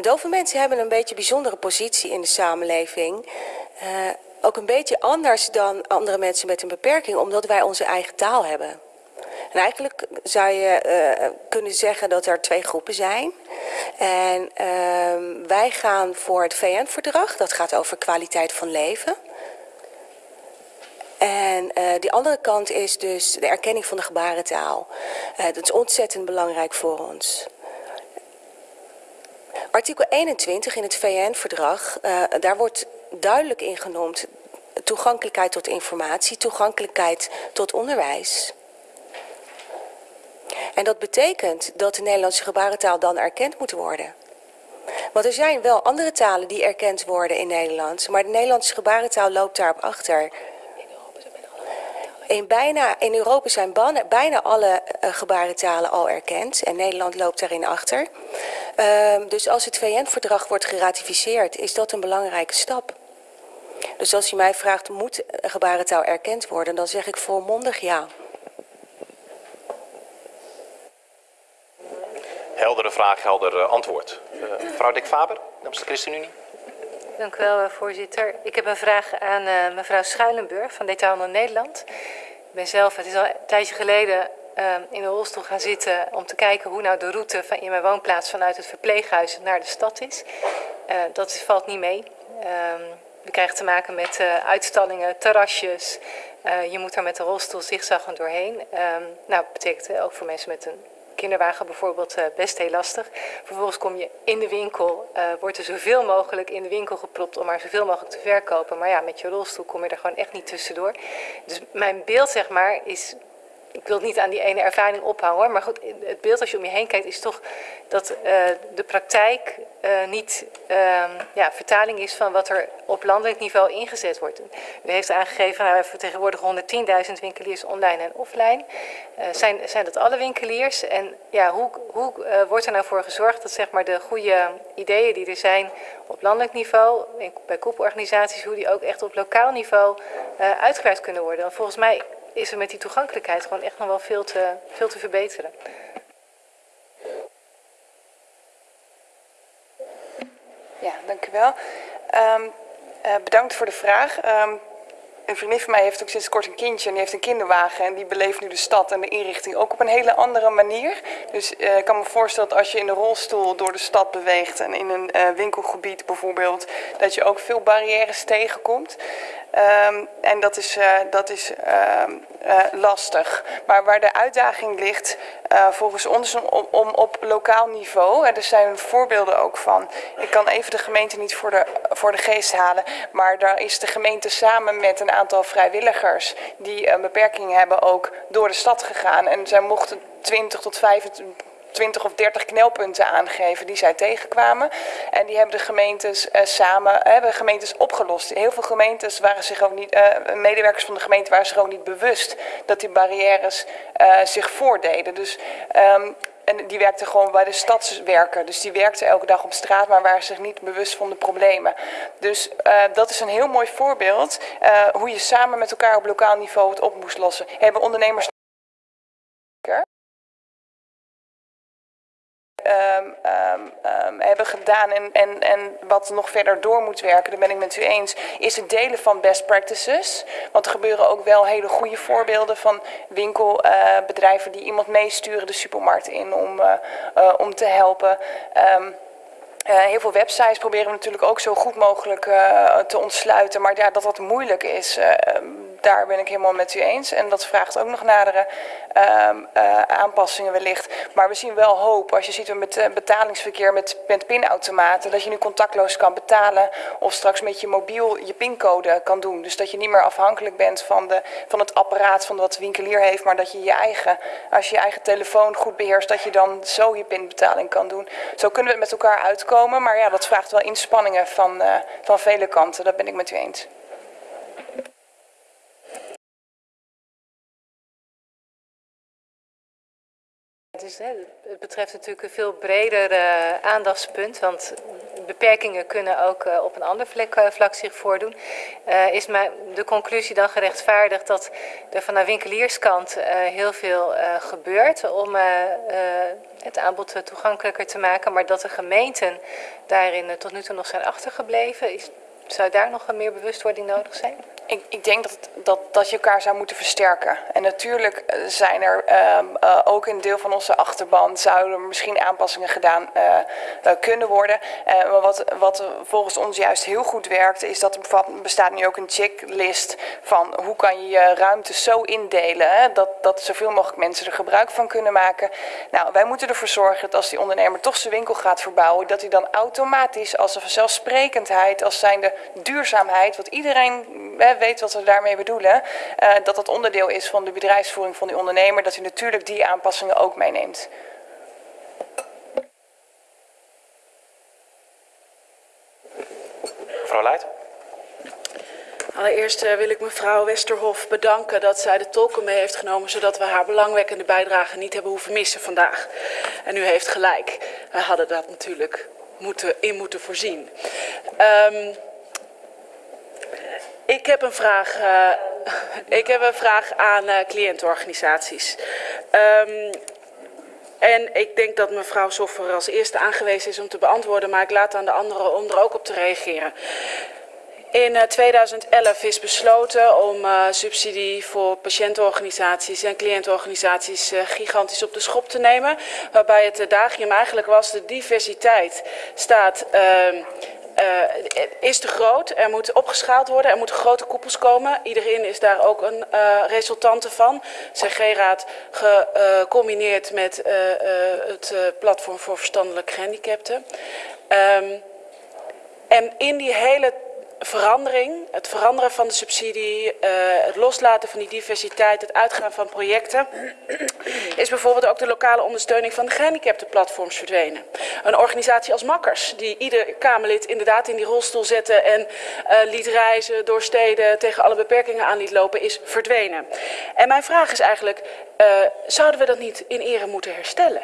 Dove mensen hebben een beetje bijzondere positie in de samenleving. Uh, ook een beetje anders dan andere mensen met een beperking, omdat wij onze eigen taal hebben. En eigenlijk zou je uh, kunnen zeggen dat er twee groepen zijn. En uh, wij gaan voor het VN-verdrag, dat gaat over kwaliteit van leven. En uh, die andere kant is dus de erkenning van de gebarentaal. Dat is ontzettend belangrijk voor ons. Artikel 21 in het VN-verdrag, uh, daar wordt duidelijk in genoemd toegankelijkheid tot informatie, toegankelijkheid tot onderwijs. En dat betekent dat de Nederlandse gebarentaal dan erkend moet worden. Want er zijn wel andere talen die erkend worden in Nederland, maar de Nederlandse gebarentaal loopt daarop achter. In, bijna, in Europa zijn bijna alle uh, gebarentalen al erkend en Nederland loopt daarin achter. Uh, dus als het VN-verdrag wordt geratificeerd, is dat een belangrijke stap. Dus als u mij vraagt, moet gebarentaal erkend worden, dan zeg ik volmondig ja. Heldere vraag, helder antwoord. Uh, mevrouw Dick Faber, namens de ChristenUnie. Dank u wel, voorzitter. Ik heb een vraag aan uh, mevrouw Schuilenburg van Detailhandel Nederland. Ik ben zelf, het is al een tijdje geleden, uh, in een rolstoel gaan zitten om te kijken hoe nou de route van in mijn woonplaats vanuit het verpleeghuis naar de stad is. Dat valt niet mee. we krijgen te maken met uitstallingen, terrasjes. Je moet er met de rolstoel zigzaggen doorheen. Um, nou, dat betekent ook voor mensen met een kinderwagen bijvoorbeeld uh, best heel lastig. Vervolgens kom je in de winkel, uh, wordt er zoveel mogelijk in de winkel gepropt om maar zoveel mogelijk te verkopen. Maar ja, met je rolstoel kom je er gewoon echt niet tussendoor. Dus mijn beeld, zeg maar, is ik wil het niet aan die ene ervaring ophangen hoor, maar goed, het beeld als je om je heen kijkt is toch dat uh, de praktijk uh, niet uh, ja, vertaling is van wat er op landelijk niveau ingezet wordt. U heeft aangegeven, nou, we vertegenwoordigen 110.000 winkeliers online en offline. Uh, zijn, zijn dat alle winkeliers? En ja, hoe, hoe wordt er nou voor gezorgd dat zeg maar, de goede ideeën die er zijn op landelijk niveau, bij koepelorganisaties, hoe die ook echt op lokaal niveau uitgewerkt kunnen worden? Volgens mij is er met die toegankelijkheid gewoon echt nog wel veel te, veel te verbeteren. Ja, dank u wel. Um, uh, bedankt voor de vraag. Um, een vriendin van mij heeft ook sinds kort een kindje en die heeft een kinderwagen en die beleeft nu de stad en de inrichting ook op een hele andere manier. Dus uh, ik kan me voorstellen dat als je in een rolstoel door de stad beweegt en in een uh, winkelgebied bijvoorbeeld, dat je ook veel barrières tegenkomt. Um, en dat is, uh, dat is um, uh, lastig. Maar waar de uitdaging ligt, uh, volgens ons, om, om op lokaal niveau, en er zijn voorbeelden ook van. Ik kan even de gemeente niet voor de, voor de geest halen, maar daar is de gemeente samen met een aantal vrijwilligers die een beperking hebben ook door de stad gegaan. En zij mochten 20 tot 25 20 of 30 knelpunten aangegeven die zij tegenkwamen. En die hebben de gemeentes uh, samen hebben gemeentes opgelost. Heel veel gemeentes waren zich ook niet, uh, medewerkers van de gemeente waren zich ook niet bewust dat die barrières zich voordeden. Dus um, en die werkte gewoon bij de stadswerker. Dus die werkte elke dag op straat, maar waren zich niet bewust van de problemen. Dus dat is een heel mooi voorbeeld hoe je samen met elkaar op lokaal niveau het op moest lossen. Hebben ondernemers Um, hebben gedaan en, en, en wat nog verder door moet werken, daar ben ik met u eens, is het delen van best practices. Want er gebeuren ook wel hele goede voorbeelden van winkelbedrijven uh, die iemand meesturen de supermarkt in om, uh, uh, om te helpen. Heel veel websites proberen we natuurlijk ook zo goed mogelijk te ontsluiten. Maar ja, dat dat moeilijk is, daar ben ik helemaal met u eens. En dat vraagt ook nog nadere aanpassingen wellicht. Maar we zien wel hoop. Als je ziet met betalingsverkeer met, pinautomaten. Dat je nu contactloos kan betalen. Of straks met je mobiel je pincode kan doen. Dus dat je niet meer afhankelijk bent van, de, van het apparaat van wat de winkelier heeft. Maar dat je je eigen, als je je eigen telefoon goed beheerst. Dat je dan zo je pinbetaling kan doen. Zo kunnen we het met elkaar uitkomen komen. Maar ja, dat vraagt wel inspanningen van, uh, van vele kanten. Dat ben ik met u eens. Het, het betreft natuurlijk een veel breder uh, aandachtspunt. Want beperkingen kunnen ook uh, op een ander vlak, uh, vlak zich voordoen. Is maar de conclusie dan gerechtvaardigd dat er van winkelierskant heel veel gebeurt om het aanbod toegankelijker te maken, maar dat de gemeenten daarin tot nu toe nog zijn achtergebleven? Is, zou daar nog meer bewustwording nodig zijn? Ik, ik denk dat, dat, dat je elkaar zou moeten versterken. En natuurlijk eh, zijn er um, uh, ook in een deel van onze achterban zouden misschien aanpassingen gedaan uh, kunnen worden. maar wat, wat volgens ons juist heel goed werkt, is dat er bestaat nu ook een checklist van hoe kan je je ruimte zo indelen dat, dat zoveel mogelijk mensen er gebruik van kunnen maken. Nou, wij moeten ervoor zorgen dat als die ondernemer toch zijn winkel gaat verbouwen, dat hij dan automatisch als een vanzelfsprekendheid, als zijnde duurzaamheid, wat iedereen weet wat we daarmee bedoelen, uh, dat dat onderdeel is van de bedrijfsvoering van die ondernemer, dat u natuurlijk die aanpassingen ook meeneemt. Mevrouw Leijt. Allereerst uh, wil ik mevrouw Westerhof bedanken dat zij de tolken mee heeft genomen, zodat we haar belangwekkende bijdrage niet hebben hoeven missen vandaag. En u heeft gelijk, wij hadden dat natuurlijk moeten, in moeten voorzien. Um, ik heb een vraag, uh, ik heb een vraag aan uh, cliëntenorganisaties. Um, en ik denk dat mevrouw Soffer als eerste aangewezen is om te beantwoorden, maar ik laat aan de anderen om er ook op te reageren. In uh, 2011 is besloten om uh, subsidie voor patiëntenorganisaties en cliëntenorganisaties uh, gigantisch op de schop te nemen. Waarbij het dagium eigenlijk was de diversiteit staat uh, is te groot. Er moet opgeschaald worden. Er moeten grote koepels komen. Iedereen is daar ook een uh, resultante van. CG-raad gecombineerd met uh, het platform voor verstandelijk gehandicapten. Um, en in die hele verandering, het veranderen van de subsidie, uh, het loslaten van die diversiteit, het uitgaan van projecten, is bijvoorbeeld ook de lokale ondersteuning van de gehandicaptenplatforms verdwenen. Een organisatie als Makkers, die ieder Kamerlid inderdaad in die rolstoel zette en uh, liet reizen door steden, tegen alle beperkingen aan liet lopen, is verdwenen. En mijn vraag is eigenlijk, uh, zouden we dat niet in ere moeten herstellen?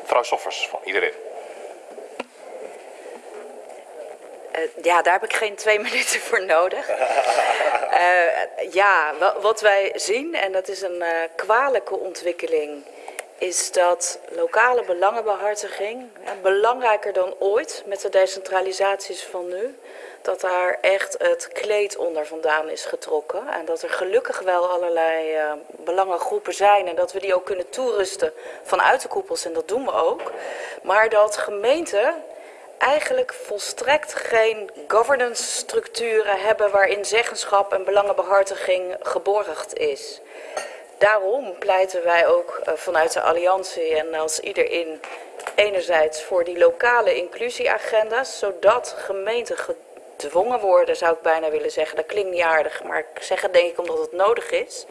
Mevrouw Soffers van iedereen. Uh, ja, daar heb ik geen twee [laughs] minuten voor nodig. uh, [laughs] ja, wat wij zien, en dat is een uh, kwalijke ontwikkeling, is dat lokale belangenbehartiging, belangrijker dan ooit met de decentralisaties van nu, dat daar echt het kleed onder vandaan is getrokken. En dat er gelukkig wel allerlei uh, belangengroepen zijn en dat we die ook kunnen toerusten vanuit de koepels en dat doen we ook. Maar dat gemeenten eigenlijk volstrekt geen governance structuren hebben waarin zeggenschap en belangenbehartiging geborgd is. Daarom pleiten wij ook uh, vanuit de Alliantie en als iedereen enerzijds voor die lokale inclusieagenda's, zodat gemeenten gedwongen worden, zou ik bijna willen zeggen, dat klinkt niet aardig, maar ik zeg het denk ik omdat het nodig is,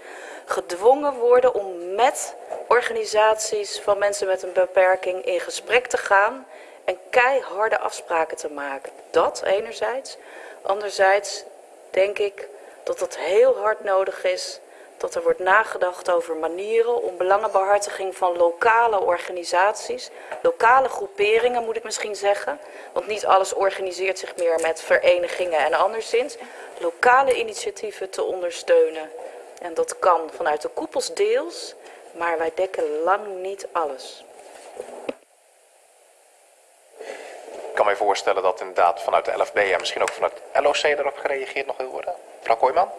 gedwongen worden om met organisaties van mensen met een beperking in gesprek te gaan en keiharde afspraken te maken. Dat enerzijds. Anderzijds denk ik dat het heel hard nodig is dat er wordt nagedacht over manieren om belangenbehartiging van lokale organisaties, lokale groeperingen moet ik misschien zeggen, want niet alles organiseert zich meer met verenigingen en anderszins, lokale initiatieven te ondersteunen. En dat kan vanuit de koepels deels, maar wij dekken lang niet alles. Ik kan me voorstellen dat inderdaad vanuit de LFB en misschien ook vanuit LOC erop gereageerd nog wil worden. Mevrouw Kooijman?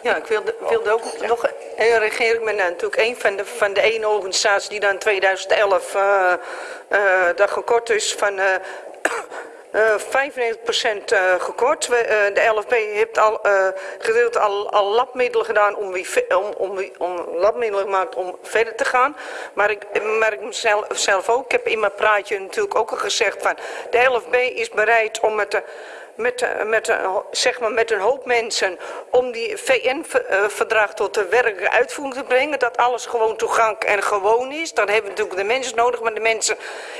Ja, ik wilde, wilde ook ja. nog reageren. Ik ben natuurlijk een van de, van de ene organisatie die dan in 2011 uh, uh, dat gekort is van... Uh, 95% uh, gekort. We, uh, de LFB heeft al gedeeld al, al labmiddelen gedaan om, om, om, om labmiddelen gemaakt om verder te gaan. Maar ik merk mezelf zelf ook. Ik heb in mijn praatje natuurlijk ook al gezegd van de LFB is bereid om met de met, met, zeg maar met een hoop mensen om die VN-verdrag tot de werkelijke uitvoering te brengen. Dat alles gewoon toegankelijk en gewoon is. Dan hebben we natuurlijk de mensen nodig, maar de mensen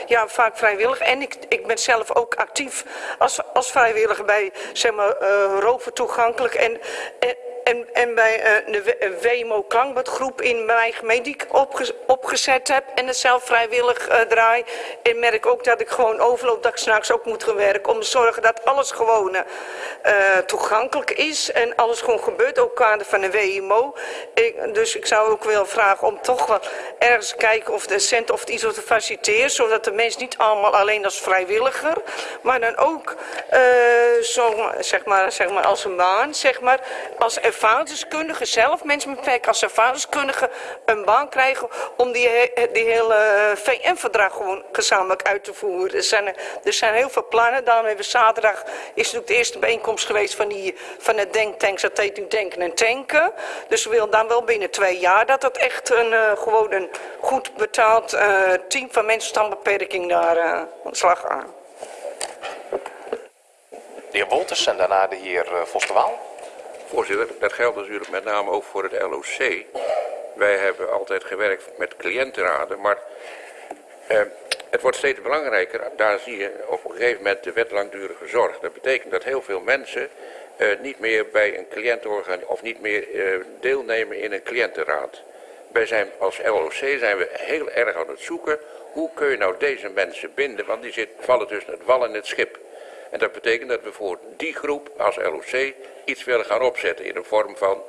ja, vaak vrijwillig. En ik, ik ben zelf ook actief als, als vrijwilliger bij zeg maar, uh, roven toegankelijk. En en, en bij eh, de W- eh, WMO Klankbadgroep in mijn gemeente opge- opgezet heb en het zelf vrijwillig eh, draai. En merk ook dat ik gewoon overloop dat ik s'nachts ook moet gaan werken om te zorgen dat alles gewoon toegankelijk is en alles gewoon gebeurt, ook kader van de WMO. Dus ik zou ook willen vragen om toch wel ergens kijken of de cent of iets wat te faciliteren, zodat de mensen niet allemaal alleen als vrijwilliger, maar dan ook zo, zeg maar, zeg maar als een baan, zeg maar, als ervaringsdeskundige zelf, mensen met beperking als ervaringsdeskundige, een baan krijgen om die, die hele VN-verdrag gewoon gezamenlijk uit te voeren. Er zijn, er zijn heel veel plannen, daarom hebben we zaterdag, is natuurlijk de eerste bijeenkomst geweest van, die, van het denktanks, dat heet nu Denken en Tanken. Dus we willen dan wel binnen twee jaar dat het echt een, eh, gewoon een goed betaald eh, team van mensen met beperking daar eh, aan de slag gaan. De heer Wolters en daarna de heer eh, Vos de Waal. Voorzitter, dat geldt natuurlijk met name ook voor het LOC. Wij hebben altijd gewerkt met cliëntenraden, maar eh, het wordt steeds belangrijker. Daar zie je op een gegeven moment de wet langdurige zorg. Dat betekent dat heel veel mensen eh, niet meer bij een cliëntenorganisatie of niet meer eh, deelnemen in een cliëntenraad. Wij zijn als LOC zijn we heel erg aan het zoeken hoe kun je nou deze mensen binden, want die zit, vallen tussen het wal en het schip. En dat betekent dat we voor die groep als LOC iets willen gaan opzetten in de vorm van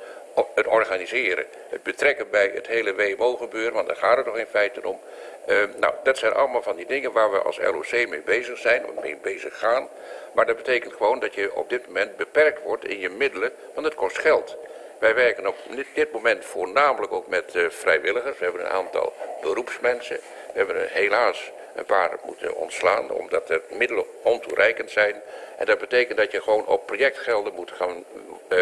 het organiseren. Het betrekken bij het hele WMO-gebeuren, want daar gaat het toch in feite om. Eh, nou, dat zijn allemaal van die dingen waar we als LOC mee bezig zijn, of mee bezig gaan. Maar dat betekent gewoon dat je op dit moment beperkt wordt in je middelen, want het kost geld. Wij werken op dit- moment voornamelijk ook met eh, vrijwilligers. We hebben een aantal beroepsmensen. We hebben er helaas een paar moeten ontslaan omdat de middelen ontoereikend zijn. En dat betekent dat je gewoon op projectgelden moet gaan eh,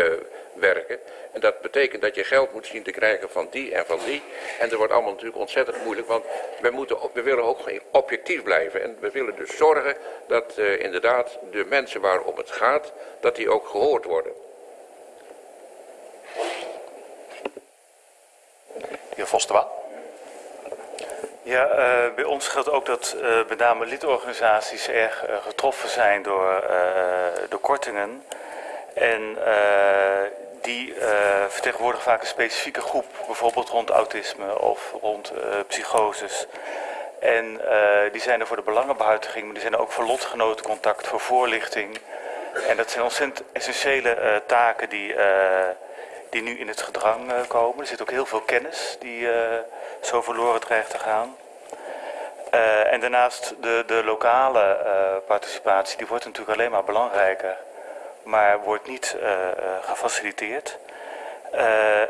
werken. En dat betekent dat je geld moet zien te krijgen van die en van die. En dat wordt allemaal natuurlijk ontzettend moeilijk, want we, moeten, we willen ook objectief blijven. En we willen dus zorgen dat eh, inderdaad de mensen waarom het gaat, dat die ook gehoord worden. De heer Waal. Ja, eh, bij ons geldt ook dat eh, met name lidorganisaties erg eh, getroffen zijn door de kortingen. En die vertegenwoordigen vaak een specifieke groep, bijvoorbeeld rond autisme of rond psychoses. En die zijn er voor de belangenbehartiging, maar die zijn er ook voor lotgenotencontact, voor voorlichting. En dat zijn ontzettend essentiële taken die, die nu in het gedrang eh, komen. Er zit ook heel veel kennis die eh, zo verloren dreigt te gaan. Eh, en daarnaast de, de lokale participatie, die wordt natuurlijk alleen maar belangrijker, maar wordt niet gefaciliteerd.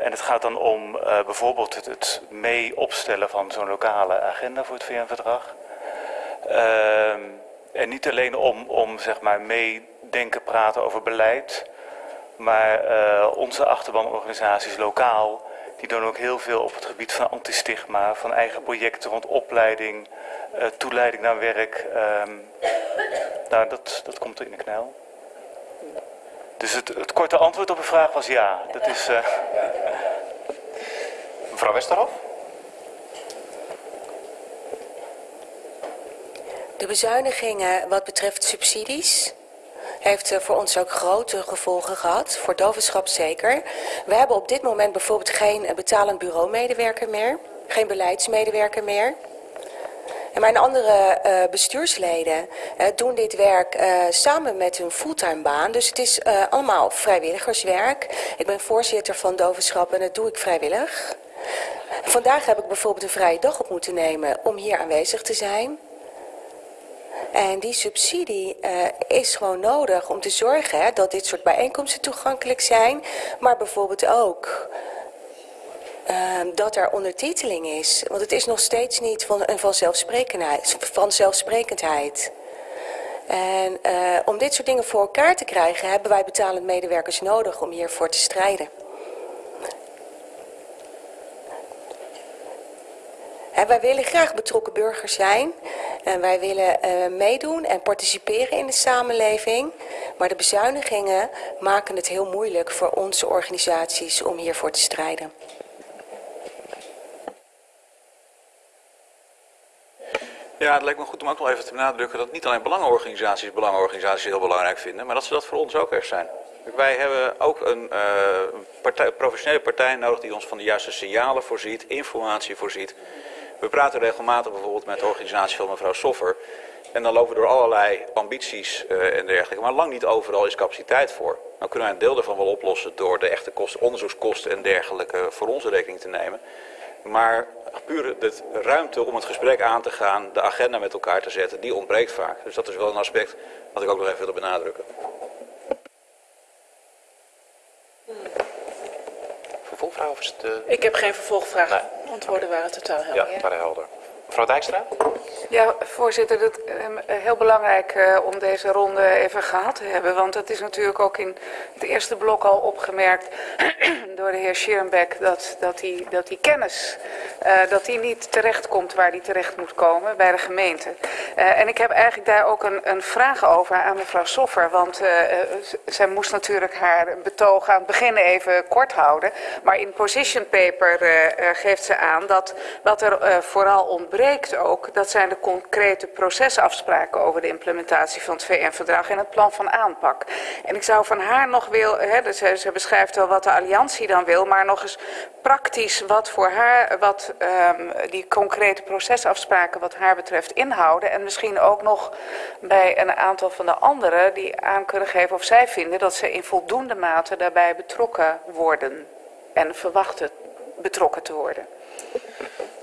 En het gaat dan om bijvoorbeeld het, het mee opstellen van zo'n lokale agenda voor het VN-verdrag. Ehm, en niet alleen om, om zeg maar meedenken, praten over beleid, maar eh, onze achterbanorganisaties lokaal, die doen ook heel veel op het gebied van antistigma, van eigen projecten rond opleiding, eh, toeleiding naar werk. Ehm, nou, dat, dat komt er in de knel. Dus het, het korte antwoord op de vraag was ja. Dat is, eh, [laughs] Mevrouw Westerhof. De bezuinigingen wat betreft subsidies heeft eh, voor ons ook grote gevolgen gehad, voor dovenschap zeker. We hebben op dit moment bijvoorbeeld geen eh, betalend bureaumedewerker meer, geen beleidsmedewerker meer. En mijn andere eh, bestuursleden doen dit werk samen met hun fulltime baan. Dus het is allemaal vrijwilligerswerk. Ik ben voorzitter van Dovenschap en dat doe ik vrijwillig. Vandaag heb ik bijvoorbeeld een vrije dag op moeten nemen om hier aanwezig te zijn. En die subsidie eh, is gewoon nodig om te zorgen hè, dat dit soort bijeenkomsten toegankelijk zijn. Maar bijvoorbeeld ook eh, dat er ondertiteling is. Want het is nog steeds niet van een vanzelfsprekendheid. vanzelfsprekendheid. En eh, om dit soort dingen voor elkaar te krijgen, hebben wij betalend medewerkers nodig om hiervoor te strijden. Wij willen graag betrokken burgers zijn. En wij willen eh, meedoen en participeren in de samenleving. Maar de bezuinigingen maken het heel moeilijk voor onze organisaties om hiervoor te strijden. Ja, het lijkt me goed om ook nog even te benadrukken dat niet alleen belangenorganisaties belangenorganisaties heel belangrijk vinden, maar dat ze dat voor ons ook echt zijn. Wij hebben ook een uh, partij, professionele partij nodig die ons van de juiste signalen voorziet, informatie voorziet. We praten regelmatig bijvoorbeeld met de organisatie van mevrouw Soffer. En dan lopen we door allerlei ambities uh, en dergelijke. Maar lang niet overal is capaciteit voor. Nou kunnen wij een deel daarvan wel oplossen door de echte kosten, onderzoekskosten en dergelijke voor onze rekening te nemen. Maar puur de ruimte om het gesprek aan te gaan, de agenda met elkaar te zetten, die ontbreekt vaak. Dus dat is wel een aspect wat ik ook nog even wil benadrukken. Vervolgvraag of is het... Uh... Ik heb geen vervolgvraag. Nee. Antwoorden waren totaal helder. Ja, waren helder. Mevrouw Dijkstra? Ja, voorzitter, het is heel belangrijk uh, om deze ronde even gehad te hebben. Want het is natuurlijk ook in het eerste blok al opgemerkt [clears throat] door de heer Schierenbeck dat, dat, die, dat die kennis uh, dat die niet terecht komt waar die terecht moet komen bij de gemeente. Uh, en ik heb eigenlijk daar ook een, een vraag over aan mevrouw Soffer. Want zij moest natuurlijk haar betoog aan het begin even kort houden. Maar in position paper geeft ze aan dat wat er vooral ontbreekt ook, dat zijn de concrete procesafspraken over de implementatie van het VN-verdrag en het plan van aanpak. En ik zou van haar nog willen, hè, ze, beschrijft wel wat de alliantie dan wil, maar nog eens praktisch wat voor haar, wat um, die concrete procesafspraken wat haar betreft inhouden. En misschien ook nog bij een aantal van de anderen die aan kunnen geven of zij vinden dat ze in voldoende mate daarbij betrokken worden en verwachten betrokken te worden.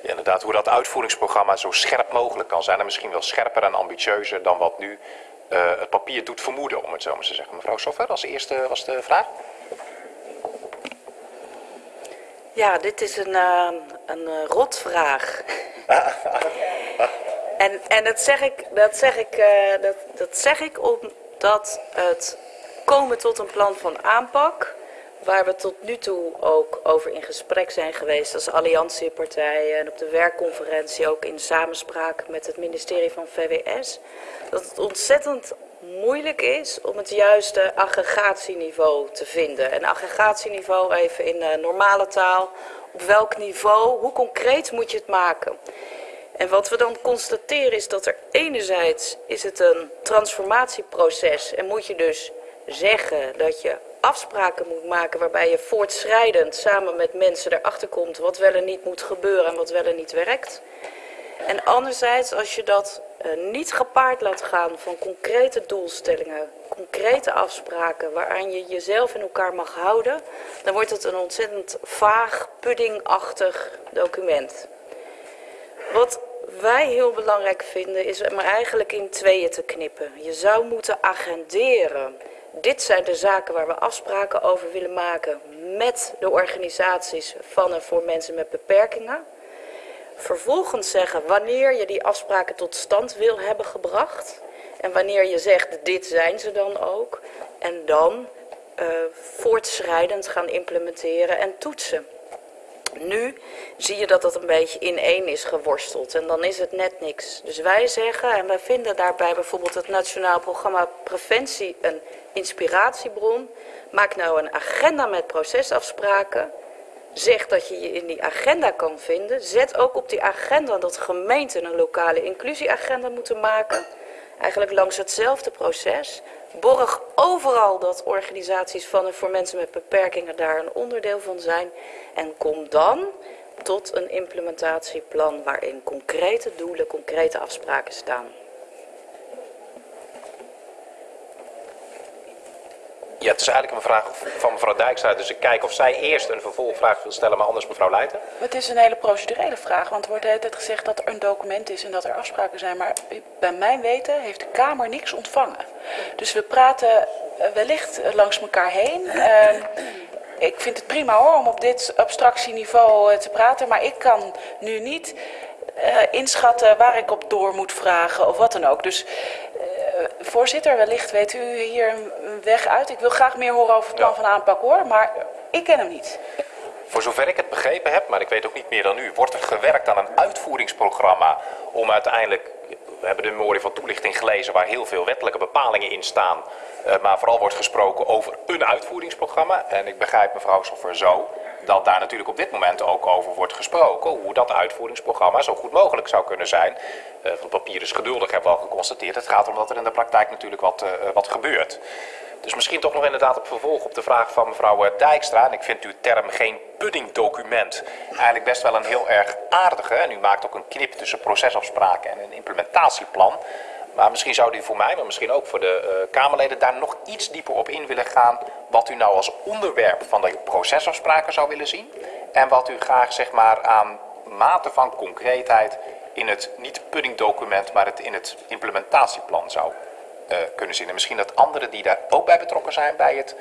Ja, inderdaad, hoe dat uitvoeringsprogramma zo scherp mogelijk kan zijn. En misschien wel scherper en ambitieuzer dan wat nu uh, het papier doet vermoeden, om het zo maar te zeggen. Mevrouw Soffer, als eerste was de vraag. Ja, dit is een, uh, een uh, rotvraag. [laughs] en en dat, zeg ik, dat, zeg ik, dat, dat zeg ik omdat het komen tot een plan van aanpak waar we tot nu toe ook over in gesprek zijn geweest als alliantiepartijen en op de werkconferentie ook in samenspraak met het ministerie van VWS, dat het ontzettend moeilijk is om het juiste aggregatieniveau te vinden. En aggregatieniveau even in uh, normale taal, op welk niveau, hoe concreet moet je het maken? En wat we dan constateren is dat er enerzijds is het een transformatieproces en moet je dus zeggen dat je afspraken moet maken waarbij je voortschrijdend samen met mensen erachter komt wat wel en niet moet gebeuren en wat wel en niet werkt. En anderzijds, als je dat niet gepaard laat gaan van concrete doelstellingen, concrete afspraken waaraan je jezelf in elkaar mag houden, dan wordt het een ontzettend vaag, puddingachtig document. Wat wij heel belangrijk vinden is hem eigenlijk in tweeën te knippen. Je zou moeten agenderen dit zijn de zaken waar we afspraken over willen maken met de organisaties van en voor mensen met beperkingen. Vervolgens zeggen wanneer je die afspraken tot stand wil hebben gebracht. En wanneer je zegt dit zijn ze dan ook. En dan uh, voortschrijdend gaan implementeren en toetsen. Nu zie je dat dat een beetje in één is geworsteld en dan is het net niks. Dus wij zeggen, en wij vinden daarbij bijvoorbeeld het Nationaal Programma Preventie een inspiratiebron. Maak nou een agenda met procesafspraken. Zeg dat je je in die agenda kan vinden. Zet ook op die agenda dat gemeenten een lokale inclusieagenda moeten maken. Eigenlijk langs hetzelfde proces. Borg overal dat organisaties van en voor mensen met beperkingen daar een onderdeel van zijn. En kom dan tot een implementatieplan waarin concrete doelen, concrete afspraken staan. Ja, het is eigenlijk een vraag van mevrouw Dijkstra. Dus ik kijk of zij eerst een vervolgvraag wil stellen, maar anders mevrouw Leijten. Het is een hele procedurele vraag, want er wordt de hele tijd gezegd dat er een document is en dat er afspraken zijn. Maar bij mijn weten heeft de Kamer niks ontvangen. Dus we praten eh, wellicht langs elkaar heen. Uh, ik vind het prima hoor om op dit abstractieniveau eh, te praten, maar ik kan nu niet inschatten waar ik op door moet vragen of wat dan ook. Dus voorzitter, wellicht weet u hier een weg uit. Ik wil graag meer horen over het plan ja. van aanpak hoor, maar ik ken hem niet. Voor zover ik het begrepen heb, maar ik weet ook niet meer dan u, wordt er gewerkt aan een uitvoeringsprogramma om uiteindelijk, we hebben de memorie van toelichting gelezen waar heel veel wettelijke bepalingen in staan, uh, maar vooral wordt gesproken over een uitvoeringsprogramma. En ik begrijp mevrouw Soffer zo dat daar natuurlijk op dit moment ook over wordt gesproken. Hoe dat uitvoeringsprogramma zo goed mogelijk zou kunnen zijn. Uh, want papier is geduldig, hebben we al geconstateerd. Het gaat om dat er in de praktijk natuurlijk wat, uh, wat gebeurt. Dus misschien toch nog inderdaad op vervolg op de vraag van mevrouw Dijkstra. En ik vind uw term geen puddingdocument eigenlijk best wel een heel erg aardige. En u maakt ook een knip tussen procesafspraken en een implementatieplan. Maar misschien zou u voor mij, maar misschien ook voor de uh, Kamerleden, daar nog iets dieper op in willen gaan. Wat u nou als onderwerp van de procesafspraken zou willen zien. En wat u graag zeg maar aan mate van concreetheid in het niet puddingdocument, maar het in het implementatieplan zou uh, kunnen zien. En misschien dat anderen die daar ook bij betrokken zijn bij het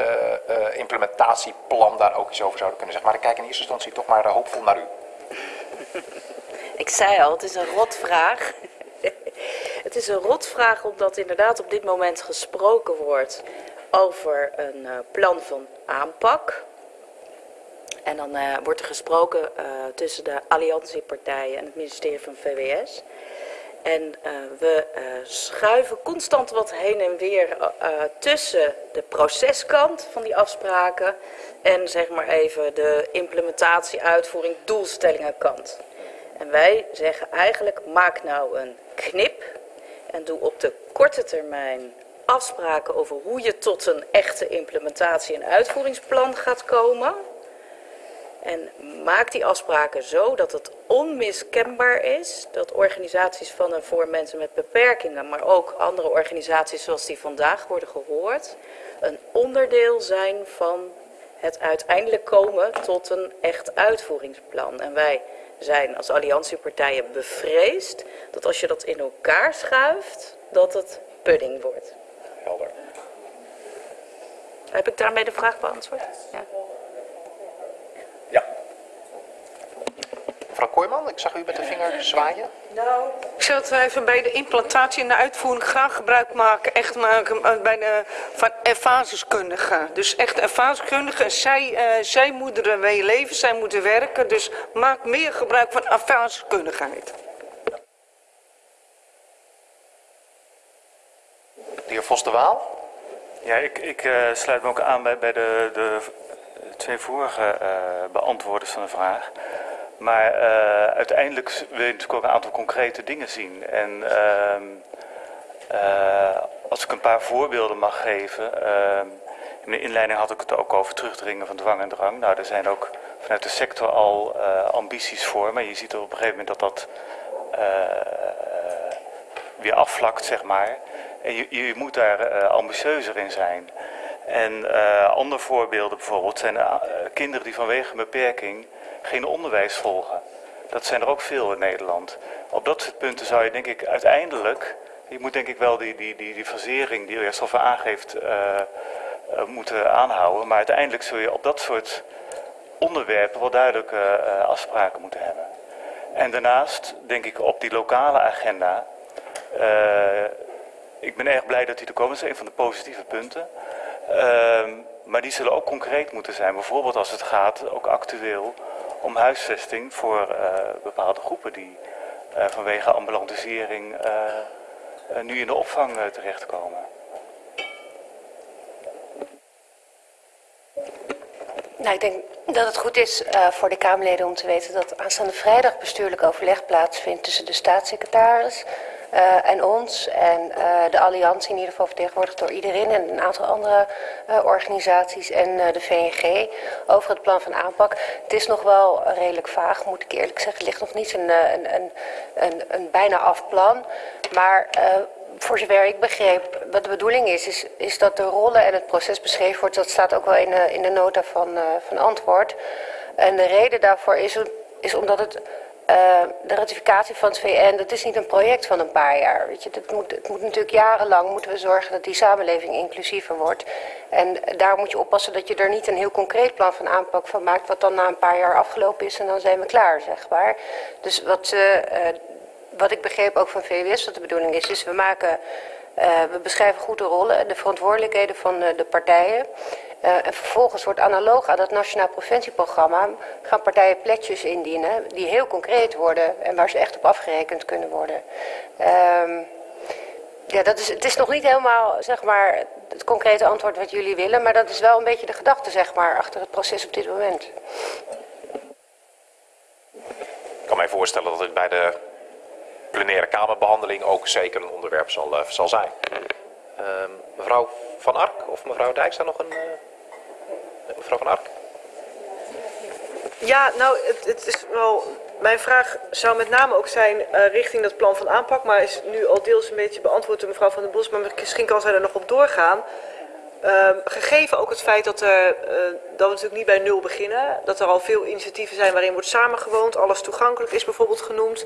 uh, implementatieplan daar ook iets over zouden kunnen zeggen. Maar ik kijk in eerste instantie toch maar hoopvol naar u. Ik zei al, het is een rotvraag. [laughs] het is een rotvraag omdat inderdaad op dit moment gesproken wordt over een uh, plan van aanpak. En dan uh, wordt er gesproken uh, tussen de alliantiepartijen en het ministerie van VWS. En we schuiven constant wat heen en weer tussen de proceskant van die afspraken en zeg maar even de implementatie, uitvoering, doelstellingenkant. En wij zeggen eigenlijk maak nou een knip en doe op de korte termijn afspraken over hoe je tot een echte implementatie- en uitvoeringsplan gaat komen. En maak die afspraken zo dat het onmiskenbaar is dat organisaties van en voor mensen met beperkingen, maar ook andere organisaties zoals die vandaag worden gehoord, een onderdeel zijn van het uiteindelijk komen tot een echt uitvoeringsplan. En wij zijn als alliantiepartijen bevreesd dat als je dat in elkaar schuift, dat het pudding wordt. Helder. Heb ik daarmee de vraag beantwoord? Ja. Mevrouw Kooijman, ik zag u met de vinger zwaaien. Nou, ik zou het even bij de implantatie en de uitvoering graag gebruik maken, echt maken bij de, van ervaringskundigen. Dus echt ervaringskundigen. Zij, uh, zij moeten er mee leven, zij moeten werken. Dus maak meer gebruik van ervaringskundigheid. De heer Vos de Waal. Ja, ik, ik uh, sluit me ook aan bij, bij de, de twee vorige uh, beantwoorders van de vraag. Maar uh, uiteindelijk wil je natuurlijk ook een aantal concrete dingen zien. En uh, uh, als ik een paar voorbeelden mag geven. in de inleiding had ik het ook over terugdringen van dwang en drang. Nou, er zijn ook vanuit de sector al ambities voor. Maar je ziet er op een gegeven moment dat dat weer afvlakt, zeg maar. En je, je moet daar ambitieuzer in zijn. En andere voorbeelden bijvoorbeeld zijn kinderen die vanwege een beperking geen onderwijs volgen. Dat zijn er ook veel in Nederland. Op dat soort punten zou je denk ik uiteindelijk, je moet denk ik wel die, die, die, die fasering die aangeeft uh, moeten aanhouden. Maar uiteindelijk zul je op dat soort onderwerpen wel duidelijke uh, afspraken moeten hebben. En daarnaast denk ik op die lokale agenda. ik ben erg blij dat die er komen, dat is een van de positieve punten. Ehm, maar die zullen ook concreet moeten zijn. Bijvoorbeeld als het gaat, ook actueel, om huisvesting voor uh, bepaalde groepen die uh, vanwege ambulantisering uh, nu in de opvang terechtkomen. Nou, ik denk dat het goed is voor de Kamerleden om te weten dat aanstaande vrijdag bestuurlijk overleg plaatsvindt tussen de staatssecretaris, uh, en ons en uh, de Alliantie, in ieder geval vertegenwoordigd door iedereen en een aantal andere uh, organisaties en de VNG over het plan van aanpak. Het is nog wel redelijk vaag, moet ik eerlijk zeggen. Het ligt nog niet een, een, een, een, een bijna af plan. Maar voor zover ik begreep, wat de bedoeling is, is, is dat de rollen en het proces beschreven wordt. Dat staat ook wel in de, in de nota van, van antwoord. En de reden daarvoor is, is omdat het uh, de ratificatie van het VN, dat is niet een project van een paar jaar. Weet je, dat moet, het moet natuurlijk jarenlang moeten we zorgen dat die samenleving inclusiever wordt. En daar moet je oppassen dat je er niet een heel concreet plan van aanpak van maakt, wat dan na een paar jaar afgelopen is en dan zijn we klaar, zeg maar. Dus wat, uh, wat ik begreep ook van VWS, wat de bedoeling is, is we maken. Uh, we beschrijven goed de rollen en de verantwoordelijkheden van uh, de partijen. Uh, en vervolgens wordt analoog aan dat Nationaal Preventieprogramma gaan partijen pledges indienen die heel concreet worden en waar ze echt op afgerekend kunnen worden. Um, Ja, dat is, het is nog niet helemaal zeg maar, het concrete antwoord wat jullie willen, maar dat is wel een beetje de gedachte zeg maar, achter het proces op dit moment. Ik kan mij voorstellen dat het bij de plenaire kamerbehandeling ook zeker een onderwerp zal, uh, zal zijn. Uh, mevrouw Van Ark of mevrouw Dijkstra nog een... Uh, mevrouw Van Ark? Ja, nou, het, het, is wel. Mijn vraag zou met name ook zijn uh, richting dat plan van aanpak, maar is nu al deels een beetje beantwoord door mevrouw Van den Bos, maar misschien kan zij er nog op doorgaan. Uh, gegeven ook het feit dat, uh, dat we natuurlijk niet bij nul beginnen, dat er al veel initiatieven zijn waarin wordt samengewoond, alles toegankelijk is bijvoorbeeld genoemd.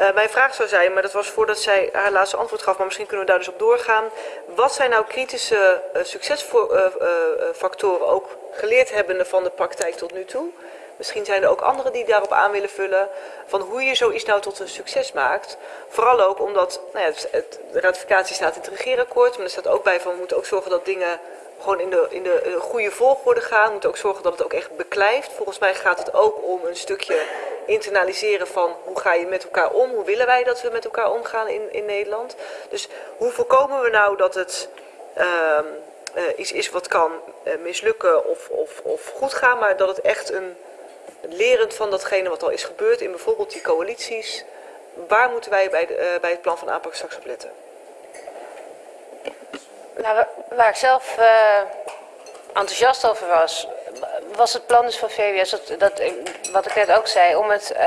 Uh, mijn vraag zou zijn, maar dat was voordat zij haar laatste antwoord gaf, maar misschien kunnen we daar dus op doorgaan. Wat zijn nou kritische succesfactoren, ook geleerd hebbende van de praktijk tot nu toe? Misschien zijn er ook anderen die daarop aan willen vullen. Van hoe je zoiets nou tot een succes maakt. Vooral ook omdat nou ja, het, de ratificatie staat in het regeerakkoord. Maar er staat ook bij van we moeten ook zorgen dat dingen gewoon in de, in de goede volgorde gaan. We moeten ook zorgen dat het ook echt beklijft. Volgens mij gaat het ook om een stukje internaliseren van hoe ga je met elkaar om. Hoe willen wij dat we met elkaar omgaan in, in Nederland. Dus hoe voorkomen we nou dat het... Uh, uh, iets is wat kan uh, mislukken of, of, of goed gaan, maar dat het echt een lerend van datgene wat al is gebeurd in bijvoorbeeld die coalities. Waar moeten wij bij, de, bij het plan van aanpak straks op letten? Nou, waar ik zelf uh, enthousiast over was, was het plan dus van VWS, dat, dat, wat ik net ook zei, om het uh,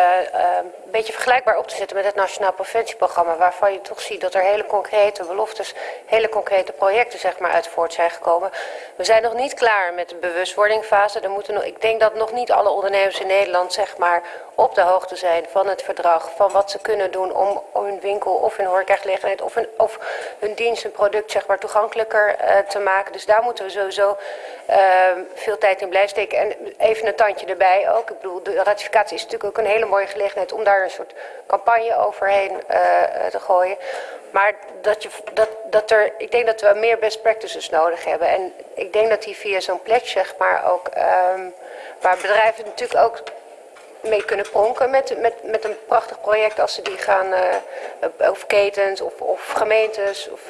een beetje vergelijkbaar op te zetten met het Nationaal Preventieprogramma, waarvan je toch ziet dat er hele concrete beloftes, hele concrete projecten zeg maar, uit voort zijn gekomen. We zijn nog niet klaar met de bewustwordingfase. Er moeten nog, ik denk dat nog niet alle ondernemers in Nederland zeg maar, op de hoogte zijn van het verdrag, van wat ze kunnen doen om, hun winkel of hun horecagelegenheid of, hun, of hun dienst, hun product zeg maar, toegankelijker uh, te maken. Dus daar moeten we sowieso uh, veel tijd in blijven steken. En even een tandje erbij ook. Ik bedoel, de ratificatie is natuurlijk ook een hele mooie gelegenheid om daar een soort campagne overheen uh, te gooien. Maar dat, je, dat, dat er, ik denk dat we meer best practices nodig hebben. En ik denk dat die via zo'n pledge, zeg maar, ook, um, waar bedrijven natuurlijk ook mee kunnen pronken met, met, met een prachtig project als ze die gaan, uh, of ketens of, of gemeentes. Of,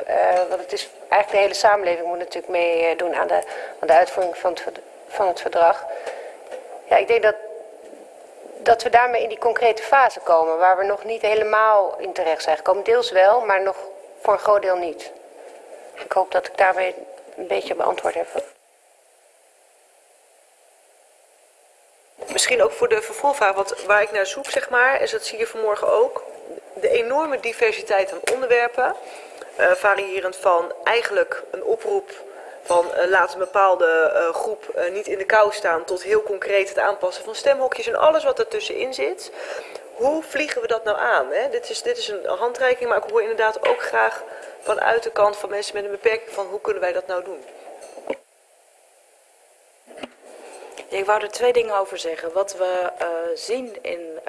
want het is eigenlijk de hele samenleving moet natuurlijk meedoen aan de, aan de uitvoering van het, van het verdrag. Ja, ik denk dat, dat we daarmee in die concrete fase komen, waar we nog niet helemaal in terecht zijn gekomen. Deels wel, maar nog voor een groot deel niet. Ik hoop dat ik daarmee een beetje beantwoord heb. Misschien ook voor de vervolgvraag, want waar ik naar zoek, zeg maar, en dat zie je vanmorgen ook, de enorme diversiteit aan onderwerpen, uh, variërend van eigenlijk een oproep van uh, laat een bepaalde uh, groep uh, niet in de kou staan tot heel concreet het aanpassen van stemhokjes en alles wat ertussenin zit. Hoe vliegen we dat nou aan? Hè? Dit, is, dit is een handreiking, maar ik hoor inderdaad ook graag vanuit de kant van mensen met een beperking van hoe kunnen wij dat nou doen? Ik wou er twee dingen over zeggen. Wat we zien in,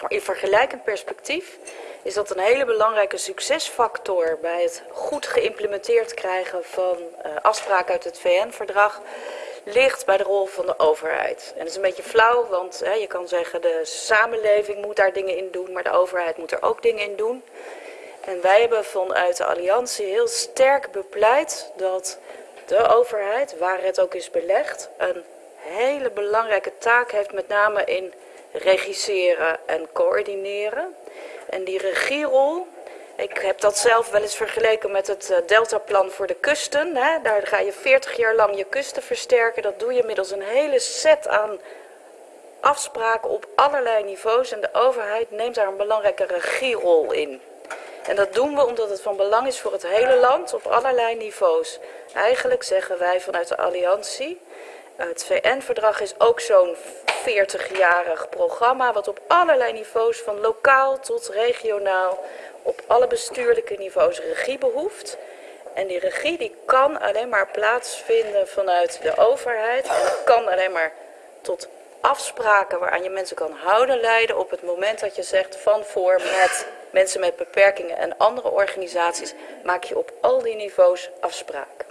maar in vergelijkend perspectief is dat een hele belangrijke succesfactor bij het goed geïmplementeerd krijgen van uh, afspraken uit het VN-verdrag ligt bij de rol van de overheid. En dat is een beetje flauw, want hè, je kan zeggen de samenleving moet daar dingen in doen, maar de overheid moet er ook dingen in doen. En wij hebben vanuit de Alliantie heel sterk bepleit dat de overheid, waar het ook is belegd, een hele belangrijke taak heeft, met name in regisseren en coördineren. En die regierol, ik heb dat zelf wel eens vergeleken met het Deltaplan voor de kusten. Hè. Daar ga je 40 jaar lang je kusten versterken. Dat doe je middels een hele set aan afspraken op allerlei niveaus. En de overheid neemt daar een belangrijke regierol in. En dat doen we omdat het van belang is voor het hele land op allerlei niveaus. Eigenlijk zeggen wij vanuit de Alliantie, het VN-verdrag is ook zo'n 40-jarig programma wat op allerlei niveaus, van lokaal tot regionaal, op alle bestuurlijke niveaus regie behoeft. En die regie die kan alleen maar plaatsvinden vanuit de overheid en kan alleen maar tot afspraken waaraan je mensen kan houden leiden op het moment dat je zegt van voor met mensen met beperkingen en andere organisaties maak je op al die niveaus afspraken.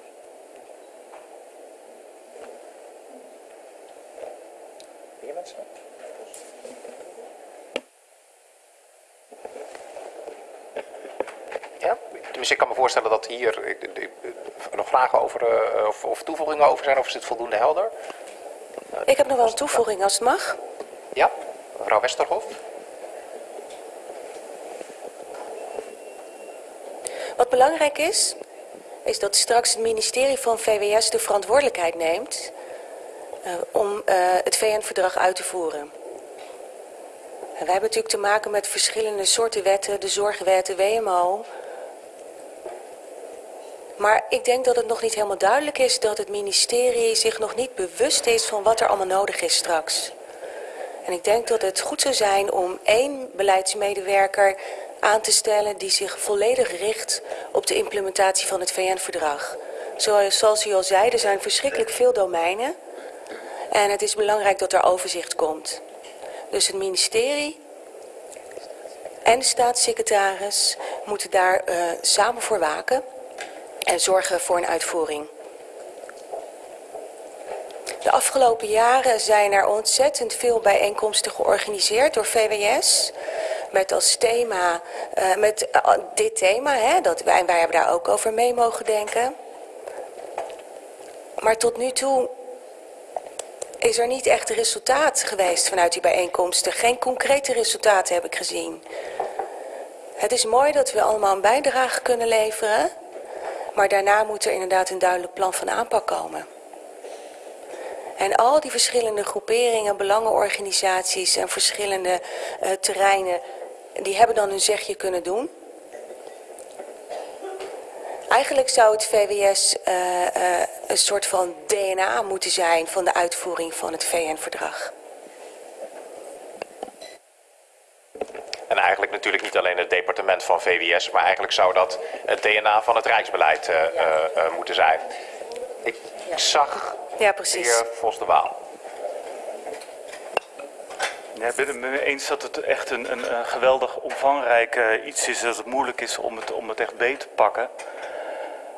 Meer mensen? Ja? dus ik kan me voorstellen dat hier ik, ik, nog vragen over uh, of, of, toevoegingen over zijn, of is het voldoende helder? Ik heb nog wel een toevoeging als het mag. Ja, mevrouw Westerhof. Wat belangrijk is, is dat straks het ministerie van VWS de verantwoordelijkheid neemt uh, om uh, het VN-verdrag uit te voeren. En wij hebben natuurlijk te maken met verschillende soorten wetten, de zorgwet, de WMO. Maar ik denk dat het nog niet helemaal duidelijk is dat het ministerie zich nog niet bewust is van wat er allemaal nodig is straks. En ik denk dat het goed zou zijn om één beleidsmedewerker aan te stellen die zich volledig richt op de implementatie van het VN-verdrag. Zoals, u al zei, er zijn verschrikkelijk veel domeinen. En het is belangrijk dat er overzicht komt. Dus het ministerie en de staatssecretaris moeten daar uh, samen voor waken en zorgen voor een uitvoering. De afgelopen jaren zijn er ontzettend veel bijeenkomsten georganiseerd door VWS. Met als thema, uh, met uh, dit thema, hè, dat wij, wij hebben daar ook over mee mogen denken. Maar tot nu toe is er niet echt resultaat geweest vanuit die bijeenkomsten. Geen concrete resultaten heb ik gezien. Het is mooi dat we allemaal een bijdrage kunnen leveren. Maar daarna moet er inderdaad een duidelijk plan van aanpak komen. En al die verschillende groeperingen, belangenorganisaties en verschillende uh, terreinen, die hebben dan hun zegje kunnen doen. Eigenlijk zou het VWS uh, uh, een soort van DNA moeten zijn van de uitvoering van het VN-verdrag. En eigenlijk natuurlijk niet alleen het departement van VWS, maar eigenlijk zou dat het DNA van het Rijksbeleid uh, uh, moeten zijn. Ik ja. zag ja, precies. de heer Vos de Waal. Ja, ik ben het mee eens dat het echt een, een, een geweldig omvangrijk uh, iets is. Dat het moeilijk is om het, om het echt beter te pakken.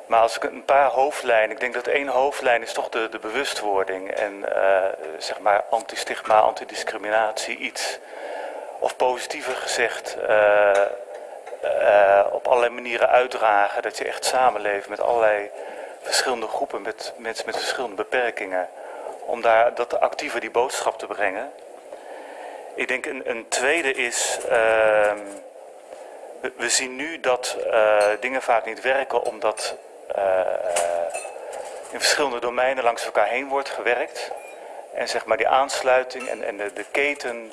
Maar als ik een paar hoofdlijnen, ik denk dat één hoofdlijn is toch de, de bewustwording. En uh, zeg maar anti-stigma, antidiscriminatie, iets. Of positiever gezegd, uh, uh, op allerlei manieren uitdragen. Dat je echt samenleeft met allerlei verschillende groepen, met mensen met verschillende beperkingen. Om daar dat actiever die boodschap te brengen. Ik denk een, een tweede is, uh, we, zien nu dat uh, dingen vaak niet werken omdat in verschillende domeinen langs elkaar heen wordt gewerkt. En zeg maar die aansluiting en, en de, keten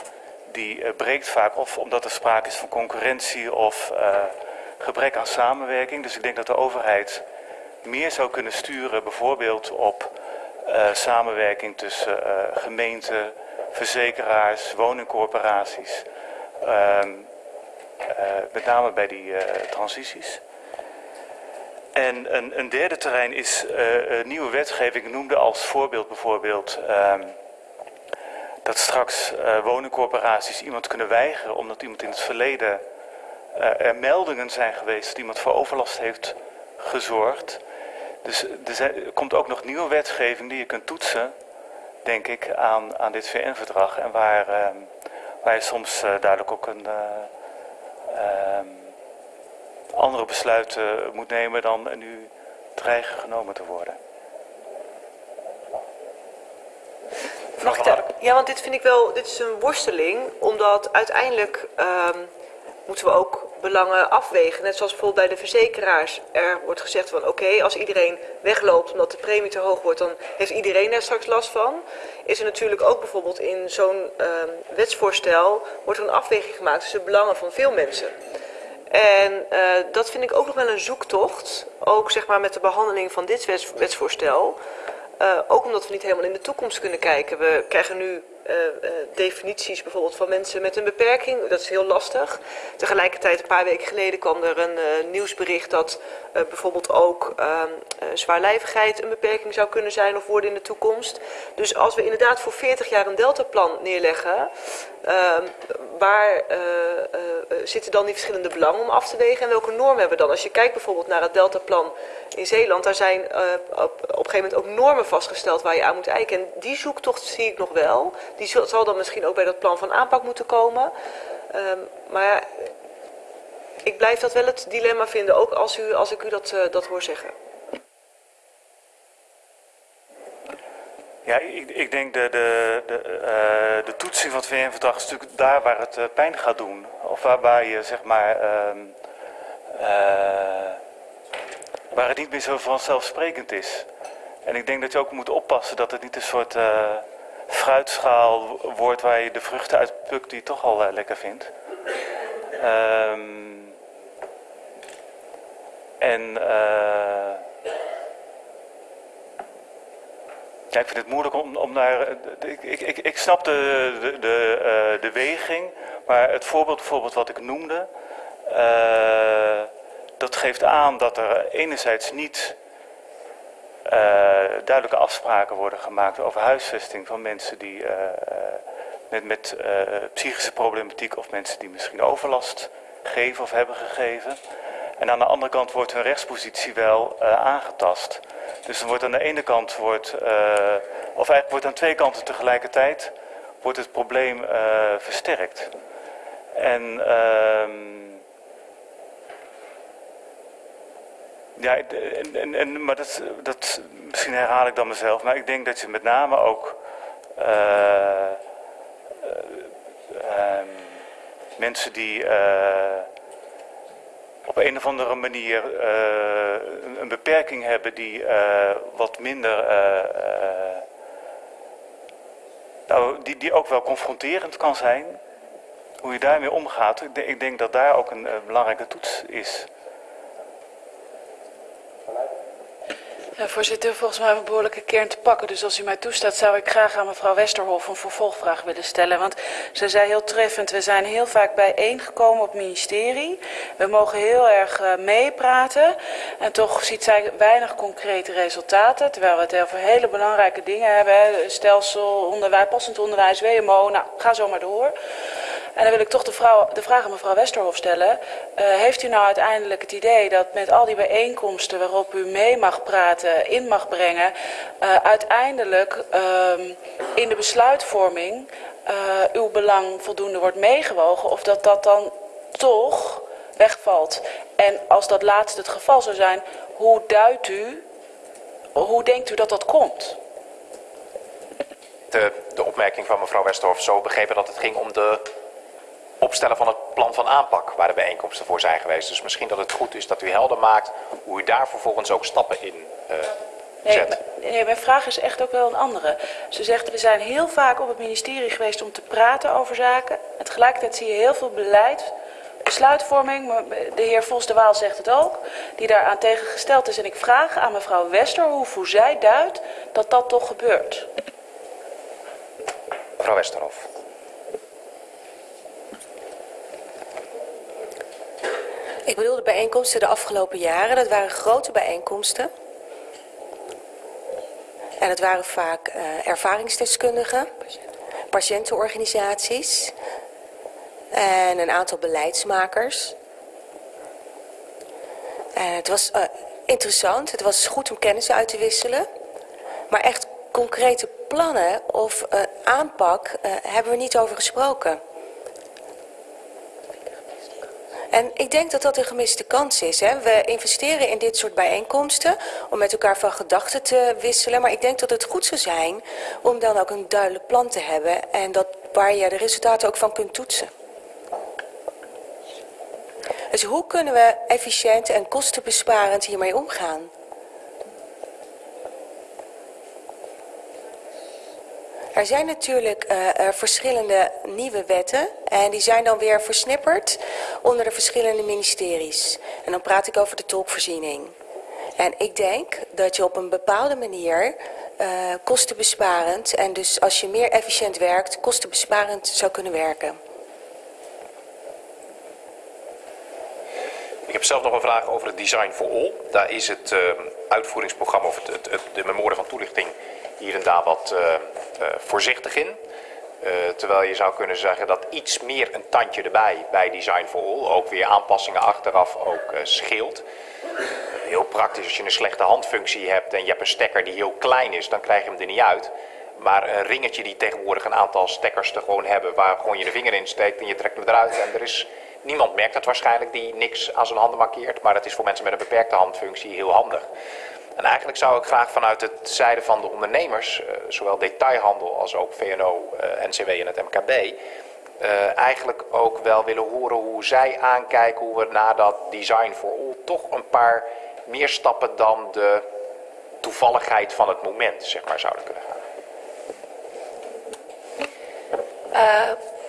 die breekt vaak of omdat er sprake is van concurrentie of gebrek aan samenwerking. Dus ik denk dat de overheid meer zou kunnen sturen bijvoorbeeld op samenwerking tussen gemeenten, verzekeraars, woningcorporaties. Uh, met name bij die transities. En een, een, derde terrein is nieuwe wetgeving. Ik noemde als voorbeeld bijvoorbeeld ehm, dat straks woningcorporaties iemand kunnen weigeren omdat iemand in het verleden er meldingen zijn geweest dat iemand voor overlast heeft gezorgd. Dus er, komt ook nog nieuwe wetgeving die je kunt toetsen denk ik, aan, aan dit VN-verdrag. En waar, uh, waar je soms uh, duidelijk ook een uh, andere besluiten moet nemen dan nu dreigen genomen te worden. Mag ik Ja, want dit vind ik wel, dit is een worsteling, omdat uiteindelijk um, moeten we ook belangen afwegen. Net zoals bijvoorbeeld bij de verzekeraars. Er wordt gezegd van oké, als iedereen wegloopt omdat de premie te hoog wordt, dan heeft iedereen daar straks last van. Is er natuurlijk ook bijvoorbeeld in zo'n uh, wetsvoorstel, wordt er een afweging gemaakt tussen de belangen van veel mensen. En uh, dat vind ik ook nog wel een zoektocht, ook zeg maar met de behandeling van dit wets, wetsvoorstel. Uh, ook omdat we niet helemaal in de toekomst kunnen kijken. We krijgen nu definities bijvoorbeeld van mensen met een beperking. Dat is heel lastig. Tegelijkertijd, een paar weken geleden kwam er een nieuwsbericht dat bijvoorbeeld ook ehm, zwaarlijvigheid een beperking zou kunnen zijn of worden in de toekomst. Dus als we inderdaad voor 40 jaar een deltaplan neerleggen, ehm, waar zitten dan die verschillende belangen om af te wegen en welke normen hebben we dan? Als je kijkt bijvoorbeeld naar het deltaplan in Zeeland, daar zijn op, op een gegeven moment ook normen vastgesteld waar je aan moet eiken. En die zoektocht zie ik nog wel. Die zal dan misschien ook bij dat plan van aanpak moeten komen. Um, maar ik blijf dat wel het dilemma vinden, ook als, u, als ik u dat, uh, dat hoor zeggen. Ja, ik, ik denk de, de, de, uh, de toetsing van het VN-verdrag is natuurlijk daar waar het uh, pijn gaat doen. Of waar, waar je zeg maar. Uh, waar het niet meer zo vanzelfsprekend is. En ik denk dat je ook moet oppassen dat het niet een soort fruitschaal wordt waar je de vruchten uit plukt die toch al lekker vindt. Um, en Ja, ik vind het moeilijk om, om naar. Ik, ik, ik snap de, de, de, uh, de weging, maar het voorbeeld bijvoorbeeld wat ik noemde, uh, dat geeft aan dat er enerzijds niet uh, duidelijke afspraken worden gemaakt over huisvesting van mensen die met, met psychische problematiek of mensen die misschien overlast geven of hebben gegeven. En aan de andere kant wordt hun rechtspositie wel aangetast. Dus dan wordt aan de ene kant, wordt, uh, of eigenlijk wordt aan twee kanten tegelijkertijd, wordt het probleem uh, versterkt. En, uh, ja, en, en, maar dat, dat, misschien herhaal ik dan mezelf, maar ik denk dat je met name ook uh, mensen die op een of andere manier uh, een beperking hebben die wat minder, nou, die, die ook wel confronterend kan zijn. Hoe je daarmee omgaat, ik denk dat daar ook een belangrijke toets is. Ja, voorzitter, volgens mij een behoorlijke kern te pakken. Dus als u mij toestaat, zou ik graag aan mevrouw Westerhof een vervolgvraag willen stellen. Want ze zei heel treffend, we zijn heel vaak bijeengekomen op ministerie. We mogen heel erg uh, meepraten. En toch ziet zij weinig concrete resultaten. Terwijl we het over hele belangrijke dingen hebben. Stelsel, onderwijs, passend onderwijs, WMO. Nou, ga zo maar door. En dan wil ik toch de, vrouw, de vraag aan mevrouw Westerhof stellen. Uh, heeft u nou uiteindelijk het idee dat met al die bijeenkomsten waarop u mee mag praten, in mag brengen, uh, uiteindelijk uh, in de besluitvorming uh, uw belang voldoende wordt meegewogen of dat dat dan toch wegvalt? En als dat laatste het geval zou zijn, hoe duidt u, hoe denkt u dat dat komt? De, de opmerking van mevrouw Westerhof zo begrepen dat het ging om de opstellen van het plan van aanpak waar de bijeenkomsten voor zijn geweest. Dus misschien dat het goed is dat u helder maakt hoe u daar vervolgens ook stappen in uh, zet. Nee, nee, mijn vraag is echt ook wel een andere. Ze zegt, we zijn heel vaak op het ministerie geweest om te praten over zaken. En tegelijkertijd zie je heel veel beleid, besluitvorming, de heer Vos de Waal zegt het ook, die daaraan tegengesteld is. En ik vraag aan mevrouw Westerhoef hoe zij duidt dat dat toch gebeurt. Mevrouw Westerhof. Ik bedoel de bijeenkomsten de afgelopen jaren. Dat waren grote bijeenkomsten. En het waren vaak uh, ervaringsdeskundigen, patiëntenorganisaties en een aantal beleidsmakers. En het was uh, interessant, het was goed om kennis uit te wisselen. Maar echt concrete plannen of uh, aanpak hebben we niet over gesproken. En ik denk dat dat een gemiste kans is. Hè. We investeren in dit soort bijeenkomsten om met elkaar van gedachten te wisselen. Maar ik denk dat het goed zou zijn om dan ook een duidelijk plan te hebben. En dat waar je de resultaten ook van kunt toetsen. Dus hoe kunnen we efficiënt en kostenbesparend hiermee omgaan? Er zijn natuurlijk uh, uh, verschillende nieuwe wetten en die zijn dan weer versnipperd onder de verschillende ministeries. En dan praat ik over de tolkvoorziening. En ik denk dat je op een bepaalde manier uh, kostenbesparend en dus als je meer efficiënt werkt, kostenbesparend zou kunnen werken. Ik heb zelf nog een vraag over het Design for All. Daar is het uh, uitvoeringsprogramma of het, het, het, de memorie van toelichting hier en daar wat uh, uh, voorzichtig in. Uh, terwijl je zou kunnen zeggen dat iets meer een tandje erbij bij Design for All, ook weer aanpassingen achteraf ook uh, scheelt. heel praktisch, als je een slechte handfunctie hebt en je hebt een stekker die heel klein is, dan krijg je hem er niet uit. Maar een ringetje die tegenwoordig een aantal stekkers er gewoon hebben, waar gewoon je de vinger in steekt en je trekt hem eruit en er is Niemand merkt het waarschijnlijk die niks aan zijn handen markeert, maar het is voor mensen met een beperkte handfunctie heel handig. En eigenlijk zou ik graag vanuit het zijde van de ondernemers, eh, zowel detailhandel als ook VNO, eh, NCW en het MKB, uh, eigenlijk ook wel willen horen hoe zij aankijken hoe we na dat design for all toch een paar meer stappen dan de toevalligheid van het moment, zeg maar, zouden kunnen gaan.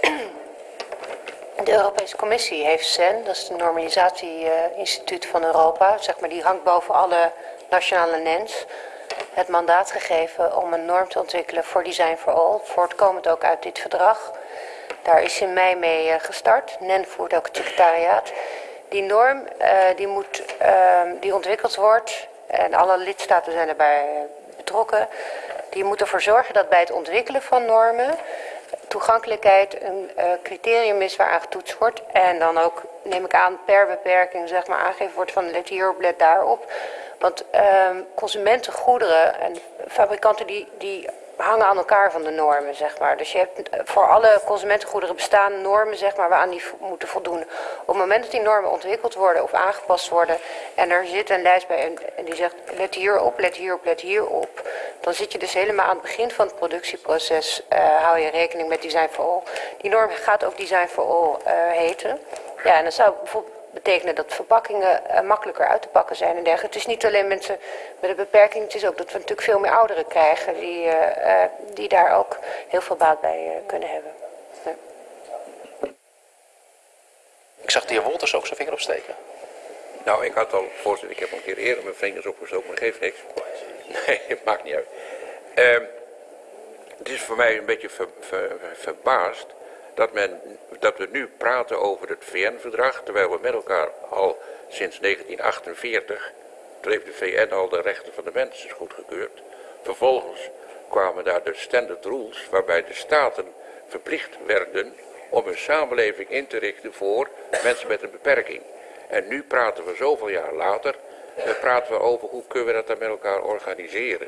[clears throat] De Europese Commissie heeft CEN, dat is het Normalisatie-instituut van Europa, zeg maar, die hangt boven alle nationale NENS, het mandaat gegeven om een norm te ontwikkelen voor Design for All, voortkomend ook uit dit verdrag. Daar is in mei mee eh, gestart. NEN voert ook het secretariaat. Die norm uh, die, moet, uh, die ontwikkeld wordt, en alle lidstaten zijn erbij eh, betrokken, die moet ervoor zorgen dat bij het ontwikkelen van normen toegankelijkheid een criterium is waar aan getoetst wordt. En dan ook, neem ik aan, per beperking zeg maar, aangegeven wordt van let hierop, let daarop. Want uh, consumentengoederen en fabrikanten die, die hangen aan elkaar van de normen, zeg maar. Dus je hebt eh, voor alle consumentengoederen bestaan normen, zeg maar, waaraan die moeten voldoen. Op het moment dat die normen ontwikkeld worden of aangepast worden en er zit een lijst bij en, die zegt let hierop, let hierop, let hierop, dan zit je dus helemaal aan het begin van het productieproces, uh, hou je rekening met Design for All. Die norm gaat ook Design for All uh, heten. Ja, en dan zou bijvoorbeeld betekenen dat verpakkingen uh, makkelijker uit te pakken zijn en dergelijke. Het is niet alleen mensen met een beperking, het is ook dat we natuurlijk veel meer ouderen krijgen die, uh, uh, die daar ook heel veel baat bij kunnen hebben. Ja. Ik zag de heer Wolters ook zijn vinger opsteken. Nou, ik had al, voorzitter, ik heb al een keer eerder mijn vingers opgestoken, maar geeft niks. Nee, het [laughs] maakt niet uit. Uh, het is voor mij een beetje ver, ver, verbaasd dat, men, dat we nu praten over het VN-verdrag, terwijl we met elkaar al sinds 1948, toen heeft de VN al de rechten van de mensen goedgekeurd. Vervolgens kwamen daar de standard rules, waarbij de staten verplicht werden om een samenleving in te richten voor mensen met een beperking. En nu praten we zoveel jaar later, praten we over hoe kunnen we dat dan met elkaar organiseren.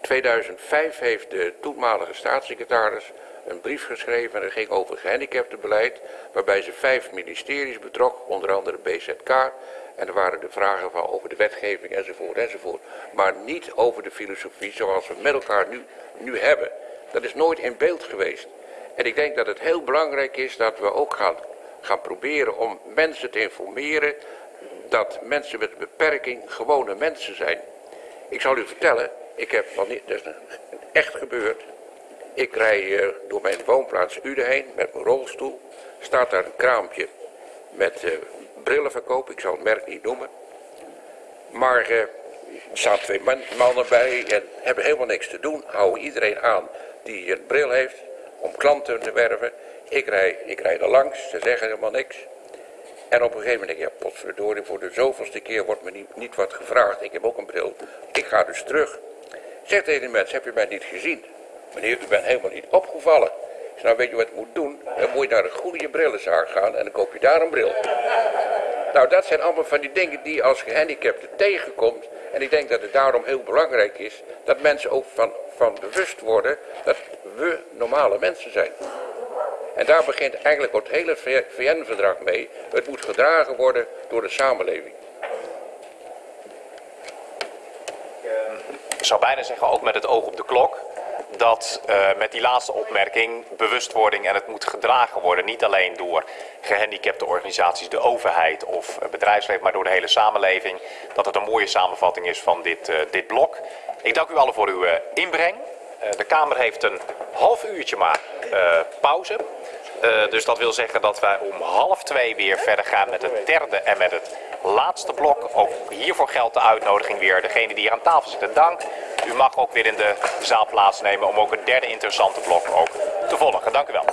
2005 heeft de toenmalige staatssecretaris een brief geschreven en dat ging over gehandicaptenbeleid, waarbij ze vijf ministeries betrok, onder andere BZK. En er waren de vragen van over de wetgeving enzovoort enzovoort. Maar niet over de filosofie zoals we met elkaar nu, nu hebben. Dat is nooit in beeld geweest. En ik denk dat het heel belangrijk is dat we ook gaan, gaan proberen om mensen te informeren dat mensen met een beperking gewone mensen zijn. Ik zal u vertellen, ik heb niet, dat is echt gebeurd. Ik rij door mijn woonplaats Uden heen met mijn rolstoel. Staat daar een kraampje met uh, brillenverkoop. Ik zal het merk niet noemen. Maar uh, er staan twee man, mannen bij en hebben helemaal niks te doen. Houden iedereen aan die een bril heeft om klanten te werven. Ik rij, ik rij er langs, ze zeggen helemaal niks. En op een gegeven moment denk ik, ja potverdorie, voor de zoveelste keer wordt me niet, niet wat gevraagd. Ik heb ook een bril. Ik ga dus terug. Zeg tegen die mensen, heb je mij niet gezien? Meneer, u bent helemaal niet opgevallen. Ik nou weet je wat je moet doen? Dan moet je naar een goede brillenzaak gaan en dan koop je daar een bril. Nou, dat zijn allemaal van die dingen die je als gehandicapte tegenkomt. En ik denk dat het daarom heel belangrijk is dat mensen ook van, van bewust worden dat we normale mensen zijn. En daar begint eigenlijk het hele VN-verdrag mee. Het moet gedragen worden door de samenleving. Ik zou bijna zeggen, ook met het oog op de klok dat uh, met die laatste opmerking bewustwording en het moet gedragen worden. Niet alleen door gehandicapte organisaties, de overheid of bedrijfsleven, maar door de hele samenleving. Dat het een mooie samenvatting is van dit, uh, dit blok. Ik dank u allen voor uw inbreng. de Kamer heeft een half uurtje maar pauze. dus dat wil zeggen dat wij om half twee weer verder gaan met het derde en met het laatste blok. Ook hiervoor geldt de uitnodiging weer. Degene die hier aan tafel zitten, dank. U mag ook weer in de zaal plaatsnemen om ook het derde interessante blok ook te volgen. Dank u wel.